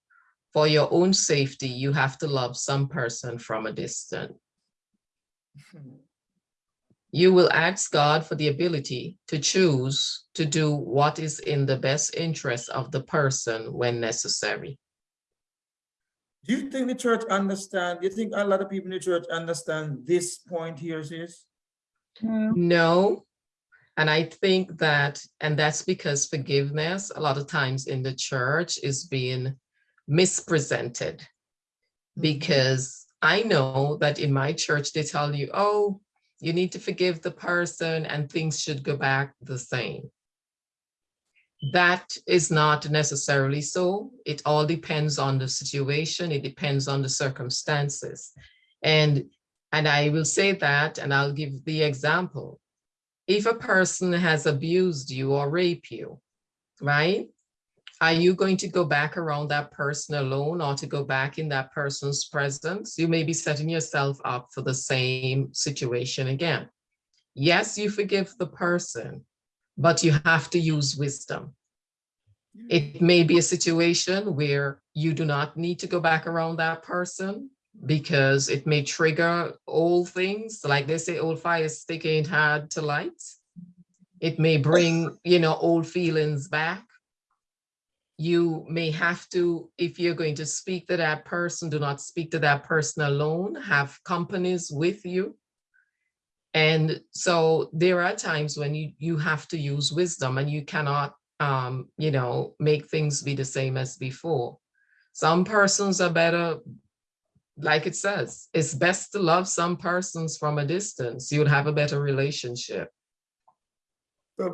For your own safety, you have to love some person from a distance. Hmm. You will ask God for the ability to choose to do what is in the best interest of the person when necessary. Do you think the church understand, do you think a lot of people in the church understand this point here, sis? Hmm. No. And I think that, and that's because forgiveness, a lot of times in the church is being mispresented. Hmm. Because I know that in my church, they tell you, oh, you need to forgive the person and things should go back the same. That is not necessarily so. It all depends on the situation. It depends on the circumstances. And, and I will say that, and I'll give the example. If a person has abused you or raped you, right? Are you going to go back around that person alone or to go back in that person's presence? You may be setting yourself up for the same situation again. Yes, you forgive the person, but you have to use wisdom. It may be a situation where you do not need to go back around that person because it may trigger old things, like they say, old fire stick ain't hard to light. It may bring, you know, old feelings back you may have to, if you're going to speak to that person, do not speak to that person alone, have companies with you. And so there are times when you, you have to use wisdom and you cannot, um, you know, make things be the same as before. Some persons are better, like it says, it's best to love some persons from a distance. You would have a better relationship.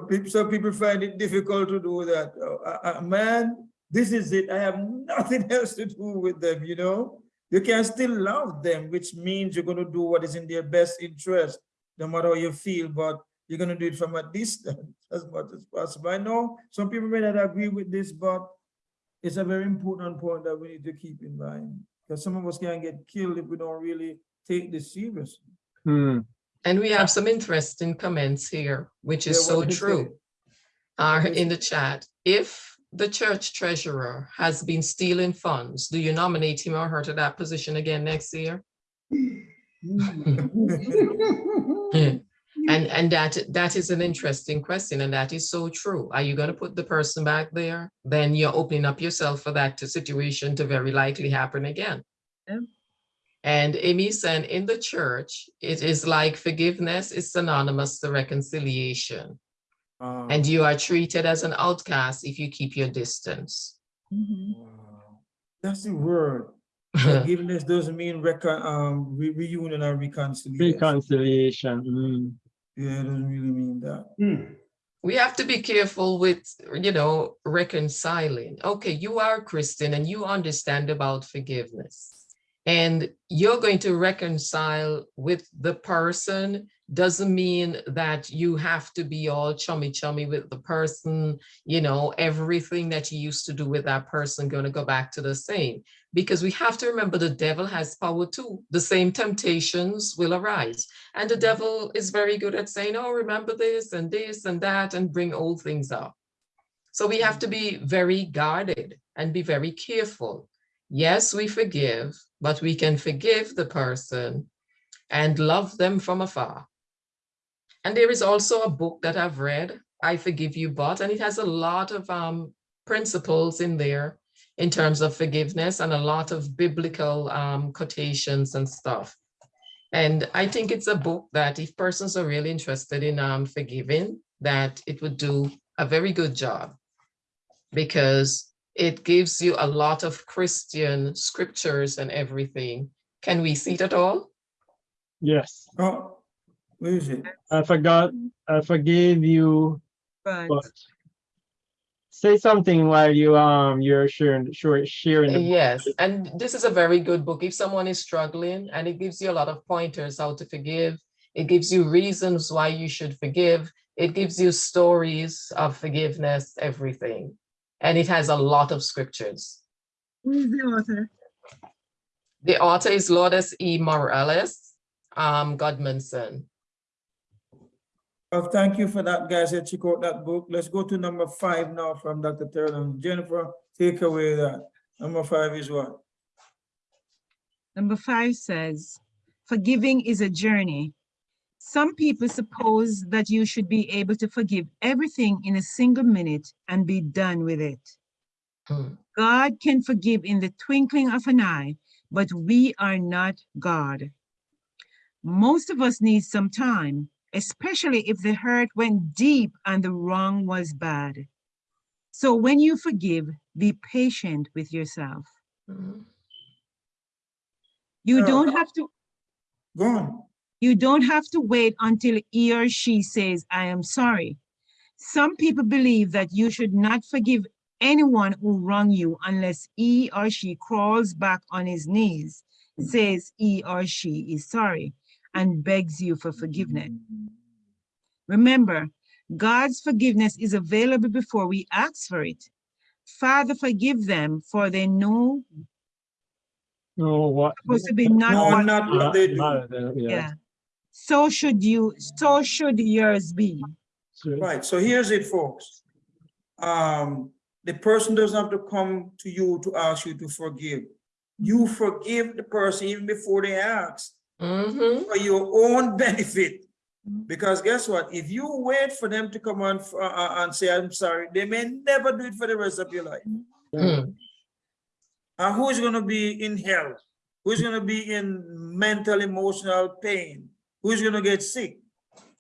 People, some people find it difficult to do that. Uh, uh, man, this is it. I have nothing else to do with them, you know? You can still love them, which means you're going to do what is in their best interest, no matter how you feel, but you're going to do it from a distance as much as possible. I know some people may not agree with this, but it's a very important point that we need to keep in mind because some of us can get killed if we don't really take this seriously. Hmm. And we have uh, some interesting comments here, which is Yeah, so what did it say? true. Are What did it in the chat. If the church treasurer has been stealing funds, do you nominate him or her to that position again next year? And, and that, that is an interesting question, and that is so true. Are you gonna put the person back there? Then you're opening up yourself for that situation to very likely happen again. Yeah. And Amy said, in the church, it is like forgiveness is synonymous to reconciliation. Um, And you are treated as an outcast if you keep your distance. wow. That's the word. Forgiveness doesn't mean recon, um, re- reunion or reconciliation. Reconciliation. mm. Yeah, it doesn't really mean that. Hmm. We have to be careful with, you know, reconciling. Okay, you are a Christian and you understand about forgiveness. And you're going to reconcile with the person doesn't mean that you have to be all chummy chummy with the person, you know, everything that you used to do with that person going to go back to the same. Because we have to remember the devil has power too. The same temptations will arise. And the devil is very good at saying, oh, remember this and this and that and bring old things up. So we have to be very guarded and be very careful. Yes, we forgive, but we can forgive the person and love them from afar. And there is also a book that I've read, I Forgive You But, and it has a lot of um, principles in there in terms of forgiveness and a lot of biblical um, quotations and stuff. And I think it's a book that if persons are really interested in um, forgiving, that it would do a very good job because it gives you a lot of Christian scriptures and everything. Can we see it at all? Yes. Oh, where is it? I forgot. I forgave you, But but say something while you um you're sharing sure sharing. the- Yes, and this is a very good book. If someone is struggling and it gives you a lot of pointers how to forgive, It gives you reasons why you should forgive. It gives you stories of forgiveness, everything. And it has a lot of scriptures. Who is the author? The author is Lourdes E. Morales, um, Gudmundsson. Well, thank you for that, guys. Let's check out that book. Let's go to number five now from Dr. Turner. Jennifer, take away that. Number five is what? Number five says, forgiving is a journey. Some people suppose that you should be able to forgive everything in a single minute and be done with it. Hmm. God can forgive in the twinkling of an eye, but we are not God. Most of us need some time, especially if the hurt went deep and the wrong was bad. So when you forgive, be patient with yourself. Mhm. You don't have to Go on. You don't have to wait until he or she says, I am sorry. Some people believe that you should not forgive anyone who wrong you unless he or she crawls back on his knees, says he or she is sorry, and begs you for forgiveness. Remember, God's forgiveness is available before we ask for it. Father, forgive them, for they know No, what? supposed to be not No, what not what they do. Not- not- yeah. Yeah. So should you, so should yours be. Right, so here's it, folks. Um, the person doesn't have to come to you to ask you to forgive. You forgive the person even before they ask Mhm. for your own benefit. Because guess what? If you wait for them to come on f- uh, uh, and say, I'm sorry, they may never do it for the rest of your life. Mm. And who's gonna be in hell? Who's gonna be in mental, emotional pain? Who's gonna get sick?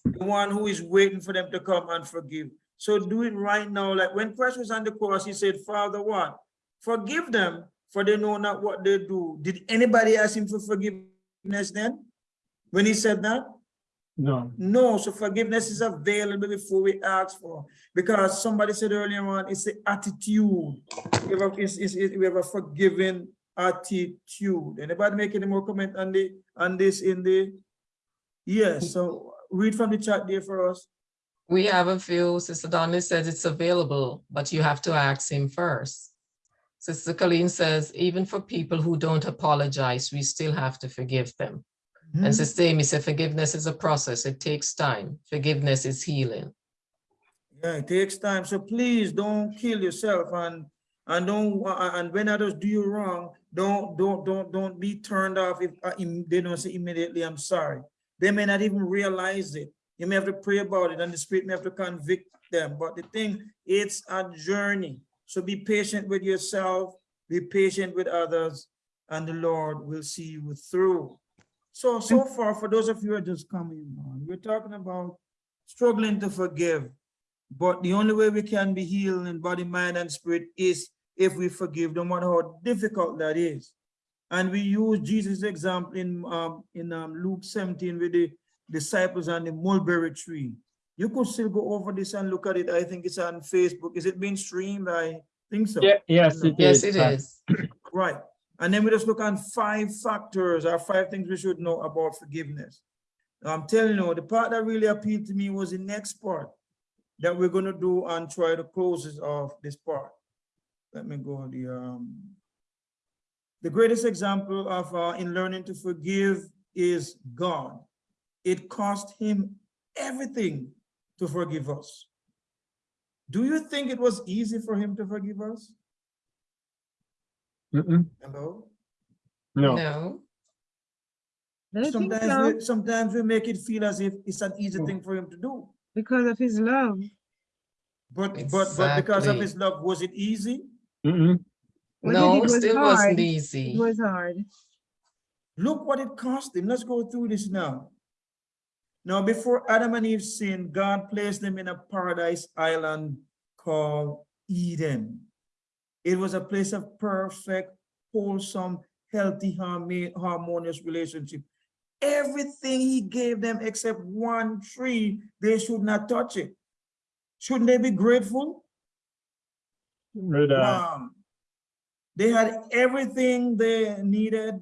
The one who is waiting for them to come and forgive. So do it right now. Like when Christ was on the cross, he said, Father, what? Forgive them, for they know not what they do. Did anybody ask him for forgiveness then? When he said that? No. No, so forgiveness is available before we ask for. Because somebody said earlier on, it's the attitude. We have a, it's, it's, it- we have a forgiving attitude. Anybody make any more comment on the on this in the? Yes, so read from the chat there for us. We have a few, Sister Donnelly says it's available, but you have to ask him first. Sister Colleen says, even for people who don't apologize, we still have to forgive them. Hmm? And Sister Amy said, forgiveness is a process. It takes time. Forgiveness is healing. Yeah, it takes time. So please don't kill yourself and and don't and when others do you wrong, don't don't don't don't be turned off if uh, they don't say immediately I'm sorry. They may not even realize it. You may have to pray about it, and the spirit may have to convict them. But the thing, it's a journey. So be patient with yourself, be patient with others, and the Lord will see you through. So so far, for those of you who are just coming on, we're talking about struggling to forgive. But the only way we can be healed in body, mind, and spirit is if we forgive, no matter how difficult that is. And we use Jesus' example in um, in um, Luke 17 with the disciples and the mulberry tree. You could still go over this and look at it. I think it's on Facebook. Is it being streamed? I think so. Yeah, yes, it Yes, is. it uh. Right. And then we just look at five factors or five things we should know about forgiveness. I'm telling you, the part that really appealed to me was the next part that we're going to do and try to close this off this part. Let me go the um the greatest example of uh, in learning to forgive is God. It cost him everything to forgive us. Do you think it was easy for him to forgive us? mm-mm, Hello? No. No. I don't think Sometimes, so, we, sometimes we make it feel as if it's an easy thing for him to do. because of his love. But, but, but because of his love, was it easy? Mm-mm. What No, did was still hard. wasn't easy. It was hard. Look what it cost him. Let's go through this now. Now, before Adam and Eve sinned, God placed them in a paradise island called Eden. It was a place of perfect, wholesome, healthy, harmoni- harmonious relationship. Everything he gave them except one tree, they should not touch it. Shouldn't they be grateful? Right, Um, they had everything they needed.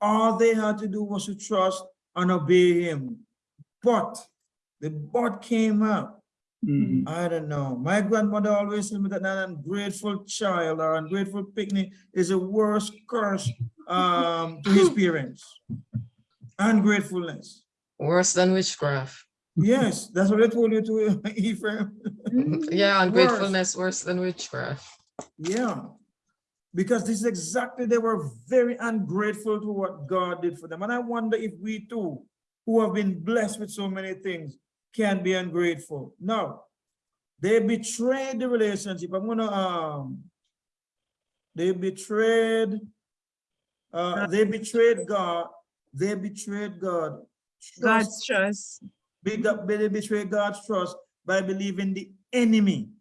All they had to do was to trust and obey him. But the but came up. Mhm. I don't know. My grandmother always told me that an ungrateful child or ungrateful picnic is a worst curse um, to his parents. Ungratefulness. Worse than witchcraft. Yes, that's what I told you to Ephraim. Yeah, ungratefulness worse than witchcraft. Yeah. Because this is exactly, they were very ungrateful to what God did for them. And I wonder if we too, who have been blessed with so many things, can be ungrateful. No. They betrayed the relationship. I'm gonna, um, they betrayed, uh, they betrayed God. They betrayed God. Trust- God's trust. They betrayed God's trust by believing the enemy.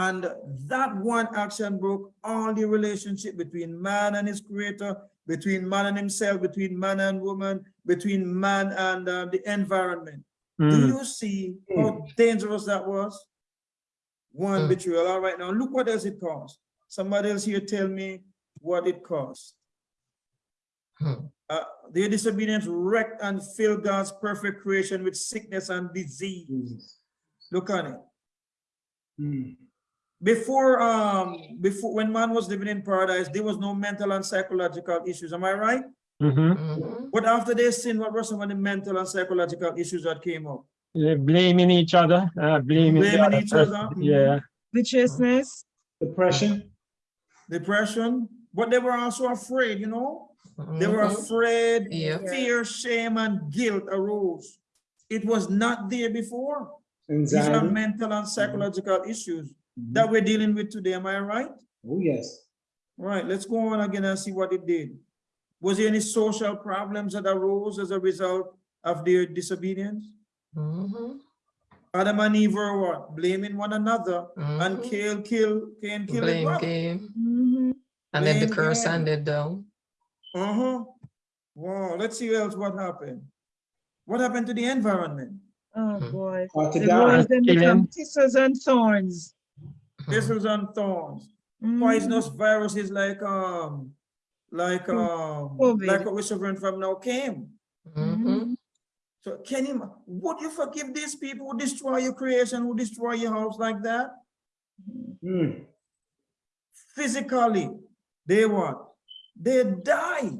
And that one action broke all the relationship between man and his creator, between man and himself, between man and woman, between man and uh, the environment. Do Mm. you see how dangerous that was? One Mm. betrayal. All right, now look what else it cost. Somebody else here tell me what it cost. Hmm. Uh, their disobedience wrecked and filled God's perfect creation with sickness and disease. Jesus. Look on it. Mm. Before, um, before when man was living in paradise, there was no mental and psychological issues. Am I right? Mhm. Mhm. But after they sinned, what were some of the mental and psychological issues that came up? They're blaming each other, uh, blaming, the Blaming each other. Yeah. Viciousness. Depression. Depression, but they were also afraid, you know? They were Mhm. afraid, Yeah. fear, shame, and guilt arose. It was not there before. These are mental and psychological issues. That we're dealing with today. Am I right? Oh, yes. All right, let's go on again and see what it did. Was there any social problems that arose as a result of their disobedience? Mhm. Adam and Eve were what? Blaming one another and Mhm. kill, kill, Cain kill his Blame brother. game. Mhm. And then the curse game. handed down. Uh-huh. Wow, let's see else what happened. What happened to the environment? Oh, Hmm. boy. Or to The die. rose them become thistles and thorns. Mhm. Thistles and thorns. Mhm. Poisonous viruses like, um, like, um, COVID. like what we're suffering from now came. Mhm. So can you, would you forgive these people who destroy your creation, who destroy your house like that? Mm. Physically, they what? They die.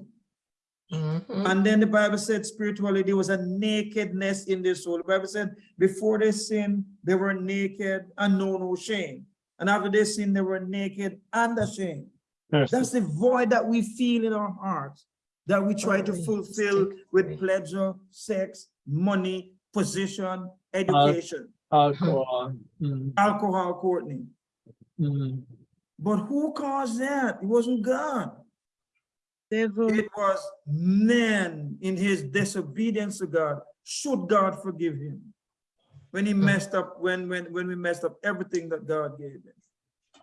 Mhm. And then the Bible said spiritually, there was a nakedness in their soul. The Bible said before they sinned, they were naked and know no shame. And after they sinned, they were naked and ashamed. Mercy. That's the void that we feel in our hearts, that we try to fulfill with pleasure, sex, money, position, education, Alcohol. Mm. alcohol, Courtney. Mm. But who caused that? It wasn't God. Devil. It was man in his disobedience to God. Should God forgive him? When he messed up, when, when, when we messed up everything that God gave him.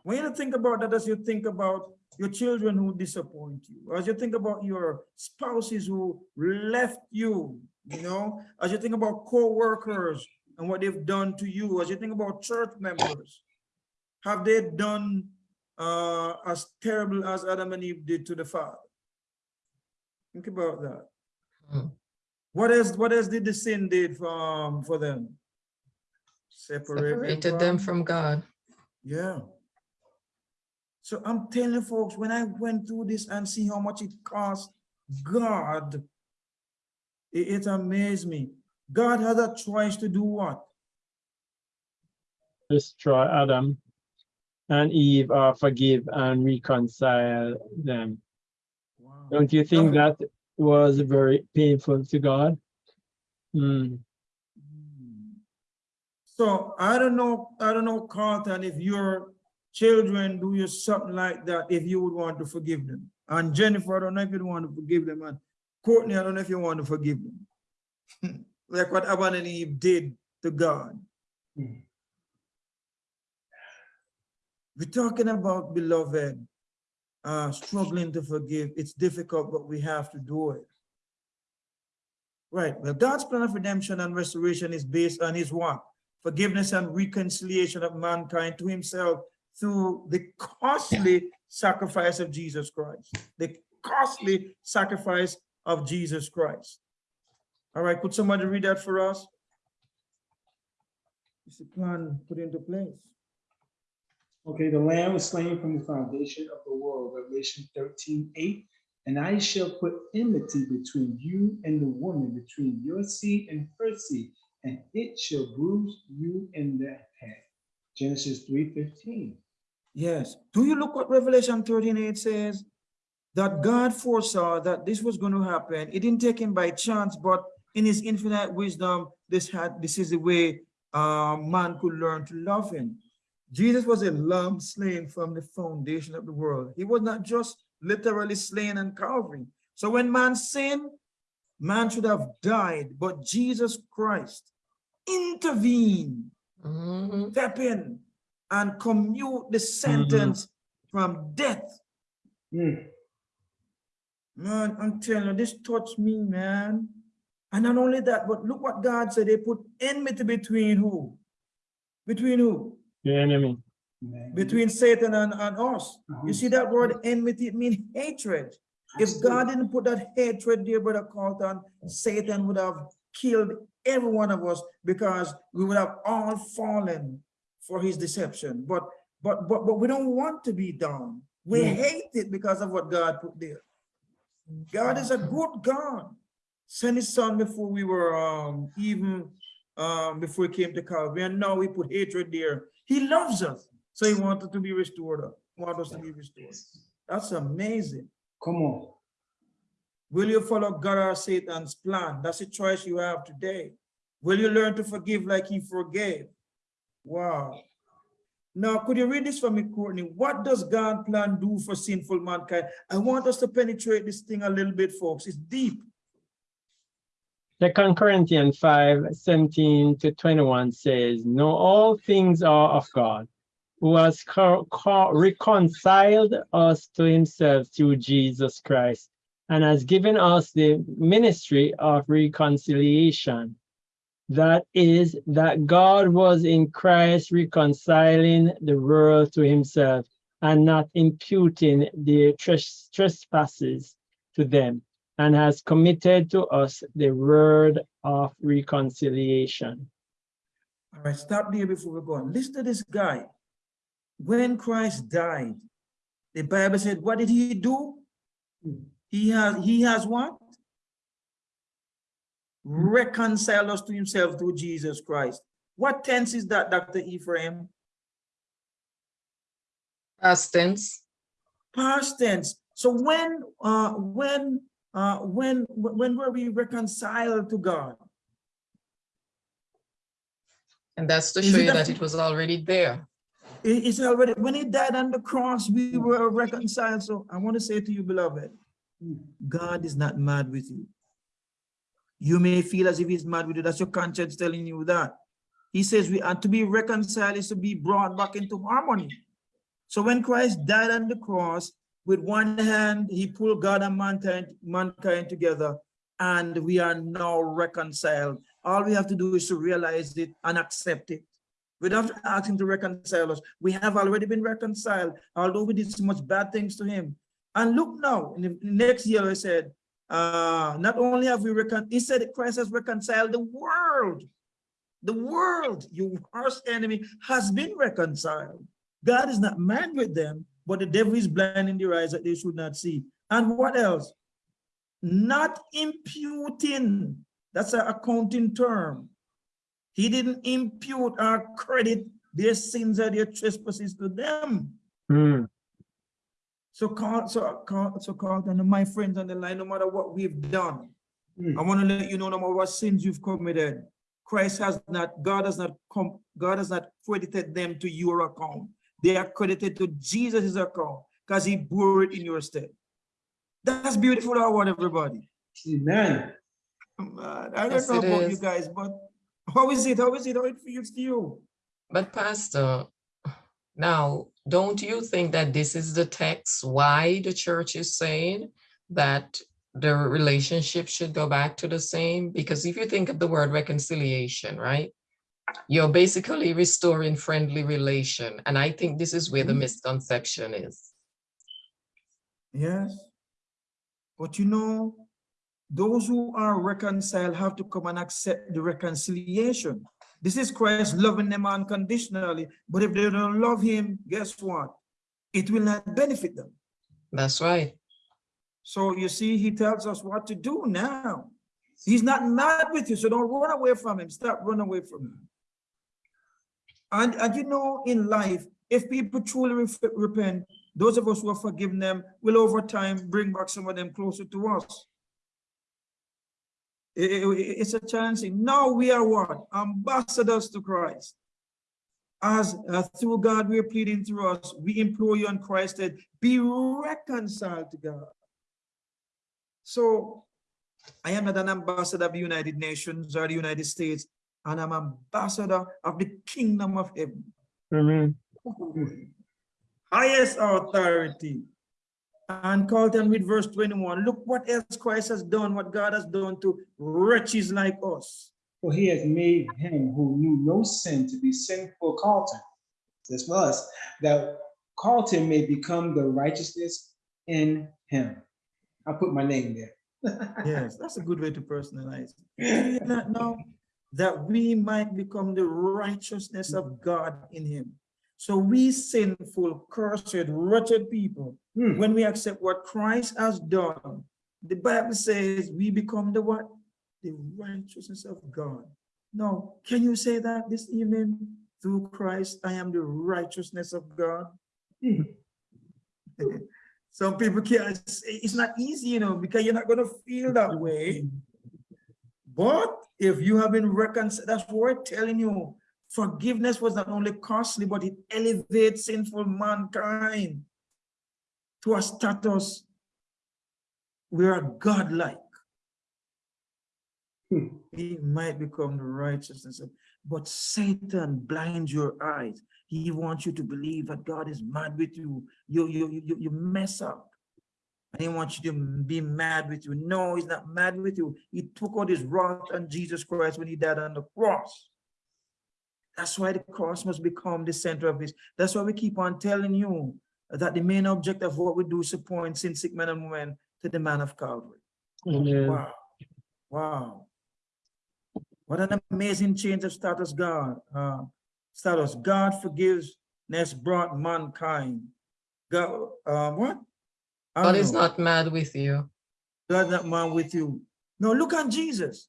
When you think about that, as you think about your children who disappoint you, as you think about your spouses who left you, you know, as you think about co-workers and what they've done to you, as you think about church members, have they done uh, as terrible as Adam and Eve did to the father? Think about that. Hmm. What else, what else did the sin did for, um, for them? Separate Separated them from God. yeah. So I'm telling folks, when I went through this and see how much it cost God, it, it amazed me. God had a choice to do what? Destroy Adam and Eve or forgive and reconcile them. Wow. Don't you think that was very painful to God? Mm. So I don't know, I don't know, Carlton, if your children do you something like that, if you would want to forgive them. And Jennifer, I don't know if you want to forgive them. And Courtney, I don't know if you want to forgive them. like what Adam and Eve did to God. Hmm. We're talking about beloved, uh, struggling to forgive. It's difficult, but we have to do it. Right. Well, God's plan of redemption and restoration is based on his what? Forgiveness and reconciliation of mankind to himself through the costly sacrifice of Jesus Christ. The costly sacrifice of Jesus Christ. All right, could somebody read that for us? Is the plan put into place? Okay, the lamb was slain from the foundation of the world, Revelation 13, 8. And I shall put enmity between you and the woman, between your seed and her seed, and it shall bruise you in the head. Genesis 3.15. Yes. Do you look what Revelation 13 8 says? That God foresaw that this was going to happen. It didn't take him by chance, but in his infinite wisdom, this had this is the way uh, man could learn to love him. Jesus was a lamb slain from the foundation of the world. He was not just literally slain on Calvary. So when man sinned, man should have died, but Jesus Christ intervened Mhm. step in and commute the sentence from death. Mm, Man, I'm telling you, this touched me, man. And not only that, but look what God said. They put enmity between who? Between who? The enemy. Between Satan and, and us. Uh-huh. You see that word enmity, it means hatred. If God didn't put that hatred there, Brother Carlton, Satan would have killed every one of us because we would have all fallen for his deception. But but but but we don't want to be down. We Yeah. hate it because of what God put there. God is a good God. Sent his son before we were um even um before he came to Calvary, and now he put hatred there. He loves us, so he wanted to be restored. Want us to be restored. That's amazing. Come on. Will you follow God or Satan's plan? That's a choice you have today. Will you learn to forgive like he forgave? Wow. Now, could you read this for me, Courtney? What does God plan do for sinful mankind? I want us to penetrate this thing a little bit, folks. It's deep. Second Corinthians 5, 17 to 21 says, Know all things are of God, who has co- co- reconciled us to himself through Jesus Christ, and has given us the ministry of reconciliation. That is, that God was in Christ reconciling the world to himself and not imputing their trespasses to them and has committed to us the word of reconciliation. All right, stop there before we go on. Listen to this guy. When Christ died, the Bible said, what did he do? He has, he has what? Reconcile us to himself through Jesus Christ. What tense is that, Dr. Ephraim? Past tense. Past tense. So when, uh, when, uh, when, when were we reconciled to God? And that's to show you that it was already there. It's already, when he died on the cross, we were reconciled. So I want to say to you, beloved, God is not mad with you. You may feel as if he's mad with you. That's your conscience telling you that. He says we are to be reconciled is to be brought back into harmony. So when Christ died on the cross, with one hand, he pulled God and mankind, mankind together, and we are now reconciled. All we have to do is to realize it and accept it. We don't have to ask him to reconcile us. We have already been reconciled, although we did so much bad things to him. And look now, in the next year, I said, uh, not only have we reconciled, he said Christ has reconciled the world. The world, your worst enemy, has been reconciled. God is not mad with them, but the devil is blinding their eyes that they should not see. And what else? Not imputing. That's an accounting term. He didn't impute or credit their sins or their trespasses to them. Hmm. So, Carl, so, Carl, so Carlton, and my friends on the line, no matter what we've done, Mm. I want to let you know no matter what sins you've committed, Christ has not, God has not come, God has not credited them to your account. They are credited to Jesus' account because he bore it in your stead. That's beautiful, I want everybody. Amen. Man, I don't Yes, know it about you guys, but how is it? How is it? How it feels to you? But Pastor, now, don't you think that this is the text why the church is saying that the relationship should go back to the same? Because if you think of the word reconciliation, right? You're basically restoring friendly relation. And I think this is where the Mhm. misconception is. Yes. But you know, those who are reconciled have to come and accept the reconciliation. This is Christ loving them unconditionally, but if they don't love him, guess what? It will not benefit them. That's right. So you see, he tells us what to do now. He's not mad with you, so don't run away from him. Stop running away from him. And, and you know, in life, if people truly repent, those of us who have forgiven them will over time bring back some of them closer to us. I- I- I- it's a challenge. Now we are what? Ambassadors to Christ. As uh, through God we are pleading through us, we implore you on Christ that be reconciled to God. So I am not an ambassador of the United Nations or the United States, and I'm ambassador of the kingdom of heaven. Amen. Highest authority. And Carlton with verse 21, look what else Christ has done, what God has done to wretches like us. For he has made him who knew no sin to be sin for Carlton. This for us, that Carlton may become the righteousness in him. I put my name there. Yes, that's a good way to personalize. it. Do you not know that we might become the righteousness of God in him. So we sinful, cursed, wretched people, Hmm. when we accept what Christ has done, the Bible says we become the what? The righteousness of God. Now, can you say that this evening? Through Christ, I am the righteousness of God. Some people can't, say- it's not easy, you know, because you're not gonna feel that way. But if you have been reconciled, that's what we're telling you. Forgiveness was not only costly, but it elevates sinful mankind to a status we are godlike. Hmm. He might become the righteousness of, but Satan blinds your eyes. He wants you to believe that God is mad with you. You, you, you, you mess up. And he wants you to be mad with you. No, he's not mad with you. He took out his wrath on Jesus Christ when he died on the cross. That's why the cross must become the center of this. That's why we keep on telling you that the main object of what we do is to point sin sick men and women to the man of Calvary. Amen. Wow. Wow. What an amazing change of status God. Uh, status. God forgiveness brought mankind. God, uh, what? God is know. not mad with you. God not mad with you. No, look at Jesus.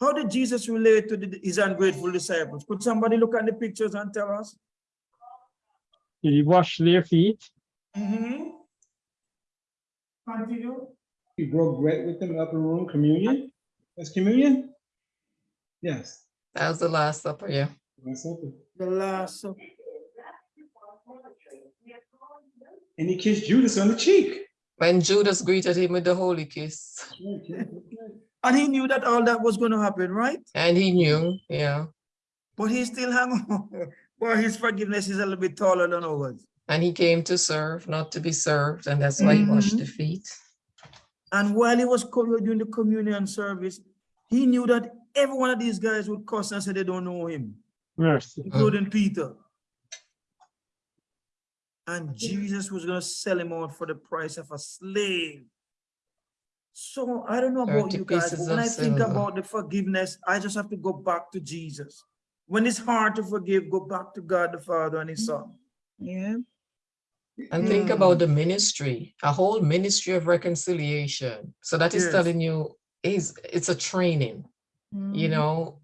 How did Jesus relate to the, his ungrateful disciples? Could somebody look at the pictures and tell us? Did he wash their feet? Mm-hmm. Continue. He broke bread with them in the upper room, communion. That's communion? Yes. That was the Last Supper, yeah. That's something. The last supper. And he kissed Judas on the cheek. When Judas greeted him with the holy kiss. And he knew that all that was going to happen, right? And he knew, yeah. But he still hung on. Well, his forgiveness is a little bit taller than ours. And he came to serve, not to be served, and that's why he mm-hmm. washed the feet. And while he was doing the communion service, he knew that every one of these guys would cuss and say they don't know him, Mercy. including Peter. And Jesus was going to sell him out for the price of a slave. So I don't know about you guys, but when of I think silver. about the forgiveness, I just have to go back to Jesus. When it's hard to forgive, go back to God the Father and His Son. Yeah. And think Mm. about the ministry, a whole ministry of reconciliation. So that is Yes. telling you is it's a training, you Mhm. know,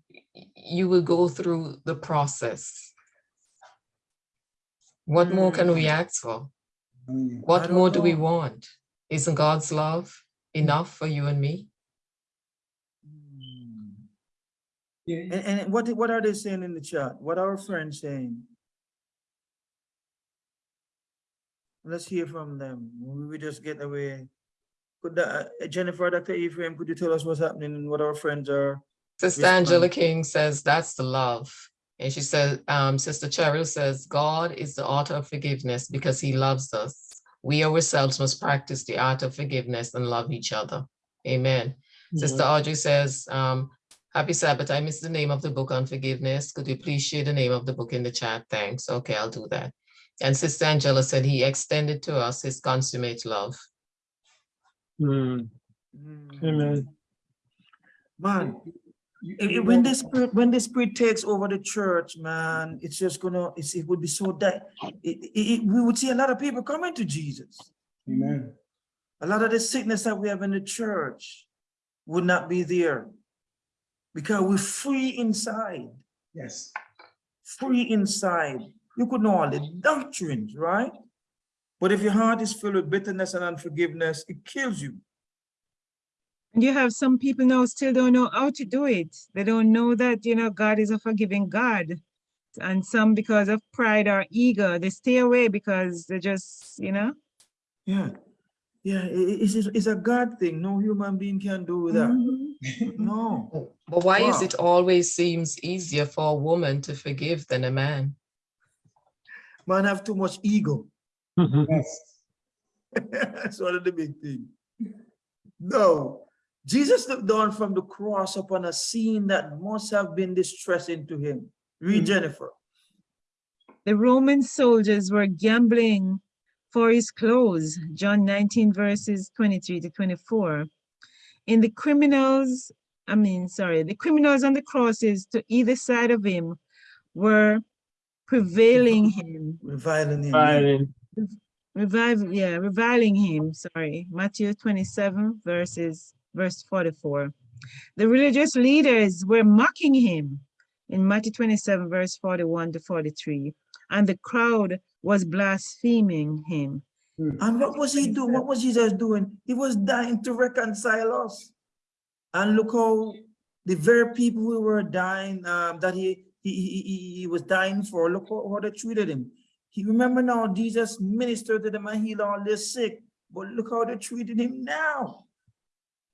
you will go through the process. What more can we ask for? Mm. What don't more do we want? Isn't God's love enough for you and me? And, and what, what are they saying in the chat? What are our friends saying? Let's hear from them. We we just get away. Could that, uh, Jennifer, Dr. Ephraim, could you tell us what's happening and what our friends are? Sister Angela King says that's the love. And she said, um, Sister Cheryl says, God is the author of forgiveness because he loves us. We ourselves must practice the art of forgiveness and love each other. Amen. Sister Audrey says, um, Happy Sabbath. I missed the name of the book on forgiveness. Could you please share the name of the book in the chat? Thanks. Okay, I'll do that. And Sister Angela said he extended to us his consummate love. Mm. Amen. Man, You- it- it- when the spirit, when the spirit takes over the church, man, it's just gonna, it's, it would be so that, we would see a lot of people coming to Jesus. Amen. A lot of the sickness that we have in the church would not be there. Because we're free inside, Yes. free inside. You could know all the doctrines, right? But if your heart is filled with bitterness and unforgiveness, it kills you. And you have some people now still don't know how to do it. They don't know that, you know, God is a forgiving God. And some because of pride or ego, they stay away because they just, you know. Yeah. Yeah, i- i- it's, it's it's a God thing. No human being can do that. Mhm. No. But why is it always seems easier for a woman to forgive than a man? Man have too much ego. Yes. That's one of the big things. No, Jesus looked down from the cross upon a scene that must have been distressing to him. Read Mhm. Jennifer. The Roman soldiers were gambling for his clothes, John 19 verses 23 to 24. In the criminals, I mean, sorry, the criminals on the crosses to either side of him were prevailing him, Reviling him. Reviling. Violent. revive, yeah, reviling him, sorry, Matthew 27 verses, verse 44. The religious leaders were mocking him in Matthew 27 verse 41 to 43, and the crowd was blaspheming him. And what was he doing? What was Jesus doing? He was dying to reconcile us. And look how the very people who were dying, um, that he, he, he, he- he was dying for, look how, how they treated him. He remember now Jesus ministered to them and healed all their sick, but look how they treated him now.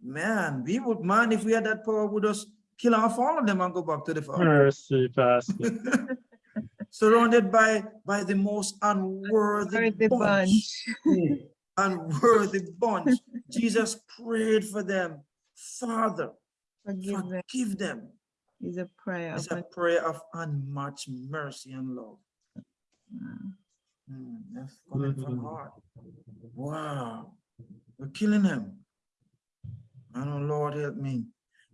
Man, we would, man, if we had that power, would just kill off all of them and go back to the farm. Mercy, Pastor. Surrounded by, by the most unworthy Worthy bunch. bunch. unworthy bunch. Jesus prayed for them. Father, Forgive them forgive them. is a prayer. It's a prayer of unmatched mercy and love. un- Mm, that's coming from Mhm. heart. Wow, we're killing him. I know, Lord, help me.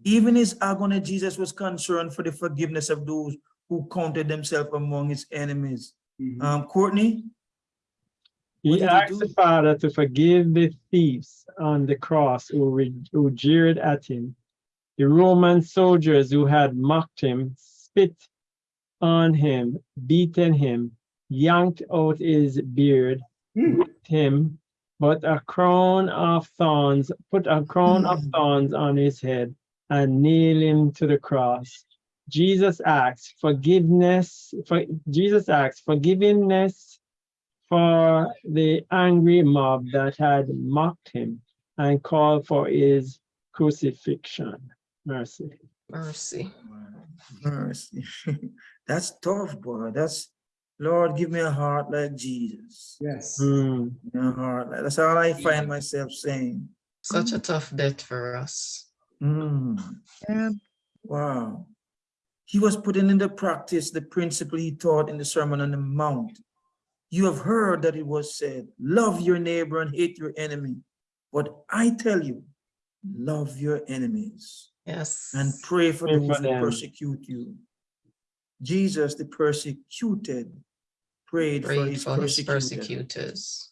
Even his agony, Jesus was concerned for the forgiveness of those who counted themselves among his enemies. Mhm. Um, Courtney, What He did he asked the? Father to forgive the thieves on the cross who, re- who jeered at him, the Roman soldiers who had mocked him, spit on him, beaten him, yanked out his beard, Hmm. whipped him, but a crown of thorns, put a crown of Hmm. thorns on his head and nailed him to the cross. Jesus asks forgiveness, for Jesus asks forgiveness for the angry mob that had mocked him and called for his crucifixion. Mercy. Mercy. mercy. That's tough, boy. That's, Lord, give me a heart like Jesus. Yes. Mm. A heart like, that's all I find myself saying. Such a tough death for us. Mm. Yeah, Wow. He was putting into practice the principle he taught in the Sermon on the Mount. You have heard that it was said, love your neighbor and hate your enemy. But I tell you, love your enemies Yes. and pray for Pray those for who persecute you. Jesus, the persecuted, prayed for his for his persecutors.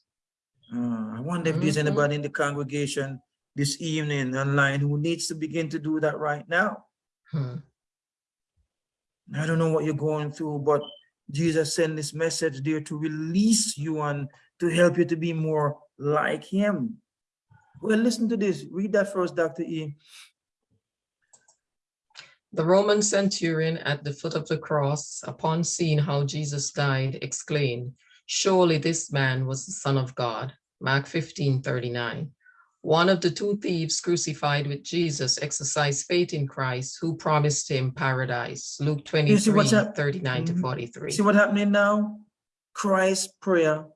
Uh, I wonder if there's Mhm. anybody in the congregation this evening online who needs to begin to do that right now. Hmm. I don't know what you're going through, but Jesus sent this message there to release you and to help you to be more like him. Well, listen to this. Read that first, Dr. E. The Roman centurion at the foot of the cross, upon seeing how Jesus died, exclaimed, Surely this man was the Son of God. Mark 15, 39. One of the two thieves crucified with Jesus exercised faith in Christ, who promised him paradise. Luke You 23, 39 to Mhm. 43. See what happening now? Christ's prayer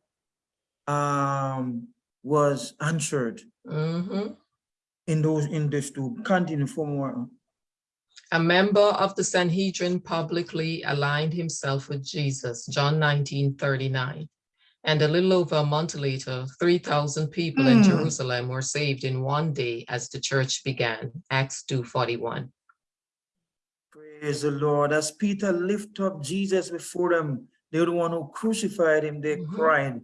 um, was answered Mhm. in those in this to continue for more. A member of the Sanhedrin publicly aligned himself with Jesus, John 19, 39. And a little over a month later, 3,000 people in Hmm. Jerusalem were saved in one day as the church began. Acts 2:41. Praise the Lord. As Peter lifted up Jesus before them, they were the one who crucified him. They Mhm. cried,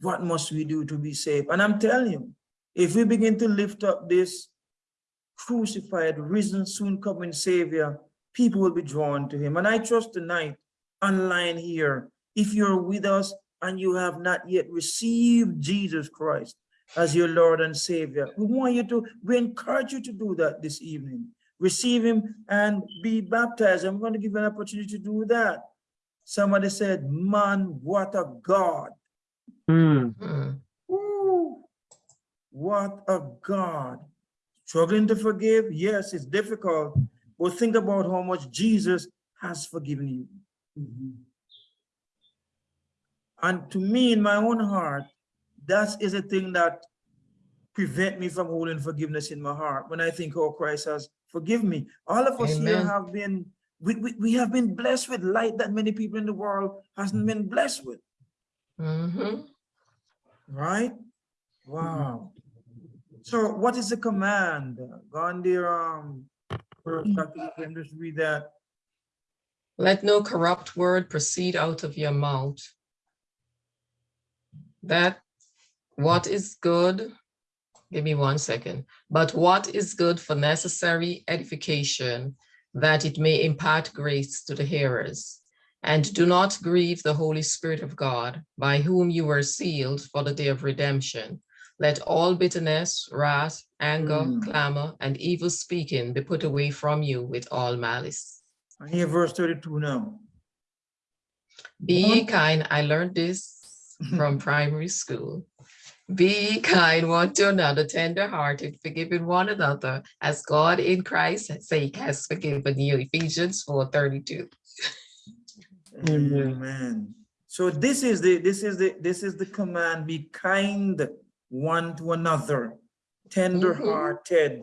What must we do to be saved? And I'm telling you, if we begin to lift up this crucified, risen, soon coming Savior, people will be drawn to him. And I trust tonight, online here, if you're with us and you have not yet received Jesus Christ as your Lord and Savior, we want you to, we encourage you to do that this evening receive him and be baptized. I'm going to give you an opportunity to do that. Somebody said, man, what a God. Hmm. Ooh, what a God. Struggling to forgive? Yes, it's difficult. But think about how much Jesus has forgiven you. And to me, in my own heart, that is a thing that prevent me from holding forgiveness in my heart when I think, oh, Christ has forgiven me. All of us here have been, we, we, we have been blessed with light that many people in the world hasn't been blessed with, Mhm. right? Wow. So what is the command? Gandhi, um, just read that. Let no corrupt word proceed out of your mouth. That what is good, give me one second, but what is good for necessary edification, that it may impart grace to the hearers. And do not grieve the Holy Spirit of God, by whom you were sealed for the day of redemption. Let all bitterness, wrath, anger, Mm. clamor, and evil speaking be put away from you with all malice. I hear verse 32 now. Be ye kind. I learned this from primary school. Be kind one to another, tender-hearted, forgiving one another, as God in Christ's sake has forgiven you. Ephesians 4:32. Amen. Amen. So this is the, this is the, this is the command, be kind one to another, tender hearted,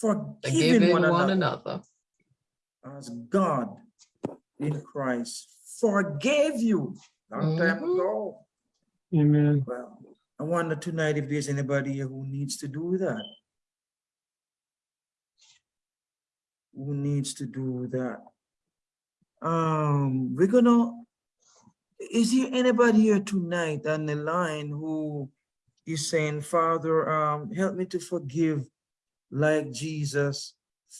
forgiving Forgiving one one another, another. as God in Christ forgave you long time Mhm. ago. Amen. Well, I wonder tonight if there's anybody here who needs to do that. Who needs to do that? Um, we're gonna, is there anybody here tonight on the line who is saying, Father, um, help me to forgive like Jesus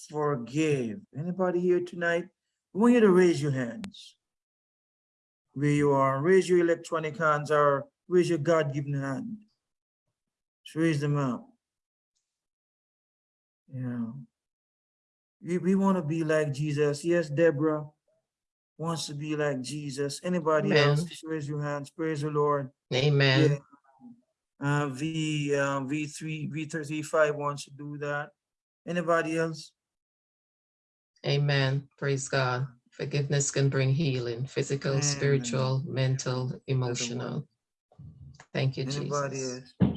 forgave? Anybody here tonight? I want you to raise your hands. Where you are, raise your electronic hands or raise your God-given hand. Just raise them up. Yeah. We, we want to be like Jesus. Yes, Deborah wants to be like Jesus. Anybody else? Amen. Just raise your hands. Praise the Lord. Amen. Yeah. Uh, V, uh, V3, V35 wants to do that. Anybody else? Amen. Praise God. Forgiveness can bring healing, physical, Amen. spiritual, mental, emotional. Thank you, Anybody Jesus. else?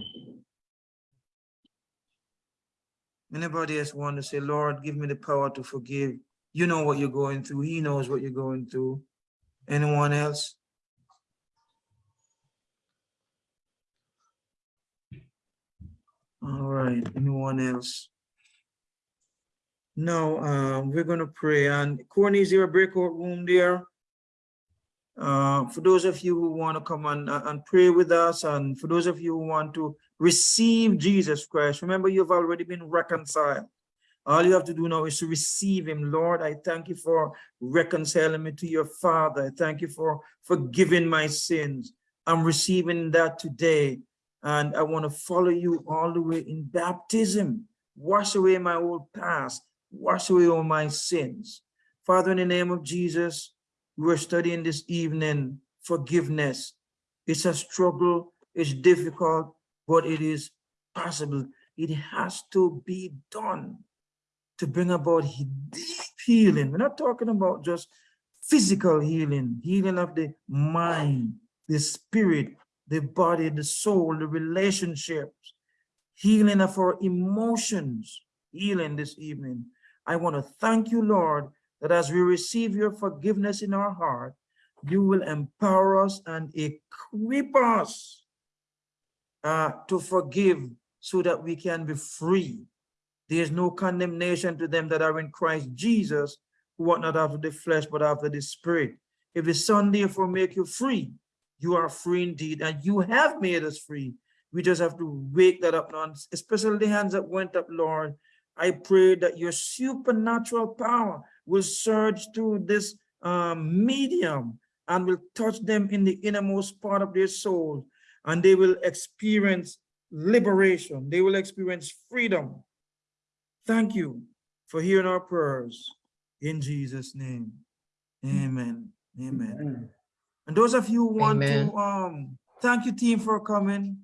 Anybody else want to say, Lord, give me the power to forgive? You know what you're going through. He knows what you're going through. Anyone else? All right, anyone else? No, um, we're gonna pray and Courtney, is there a breakout room there? Uh, for those of you who want to come and, uh, and pray with us, and for those of you who want to receive Jesus Christ, remember you've already been reconciled. All you have to do now is to receive him. Lord, I thank you for reconciling me to your Father. I thank you for forgiving my sins. I'm receiving that today. And I want to follow you all the way in baptism. Wash away my old past. Wash away all my sins. Father, in the name of Jesus, we're studying this evening forgiveness. It's a struggle, it's difficult, but it is possible. It has to be done to bring about deep healing. We're not talking about just physical healing, healing of the mind, the spirit, the body, the soul, the relationships, healing of our emotions, healing this evening. I want to thank you, Lord, that as we receive your forgiveness in our heart, you will empower us and equip us uh, to forgive so that we can be free. There is no condemnation to them that are in Christ Jesus, who walk not after the flesh, but after the spirit. If the Son therefore make you free, you are free indeed, and you have made us free. We just have to wake that up now, especially the hands that went up, Lord. I pray that your supernatural power will surge through this um, medium and will touch them in the innermost part of their soul, and they will experience liberation. They will experience freedom. Thank you for hearing our prayers in Jesus' name. Amen. Amen. And those of you who want Amen. to, um, thank you team for coming.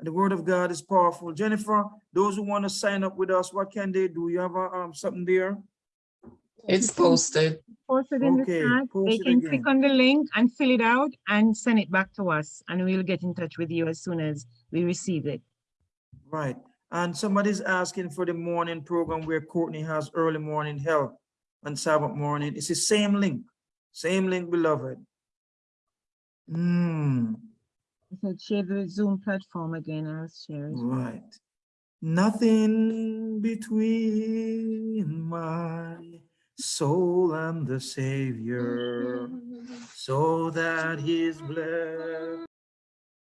The word of God is powerful. Jennifer, those who want to sign up with us, what can they do? You have uh, um, something there? It's posted. Posted in the chat. They it can click on the link and fill it out and send it back to us, and we'll get in touch with you as soon as we receive it. Right. And somebody's asking for the morning program where Courtney has early morning help on Sabbath morning. It's the same link, same link, beloved. Hmm, I said share the Zoom platform again. I'll share it. right. Nothing between my soul and the Savior, so that his blessed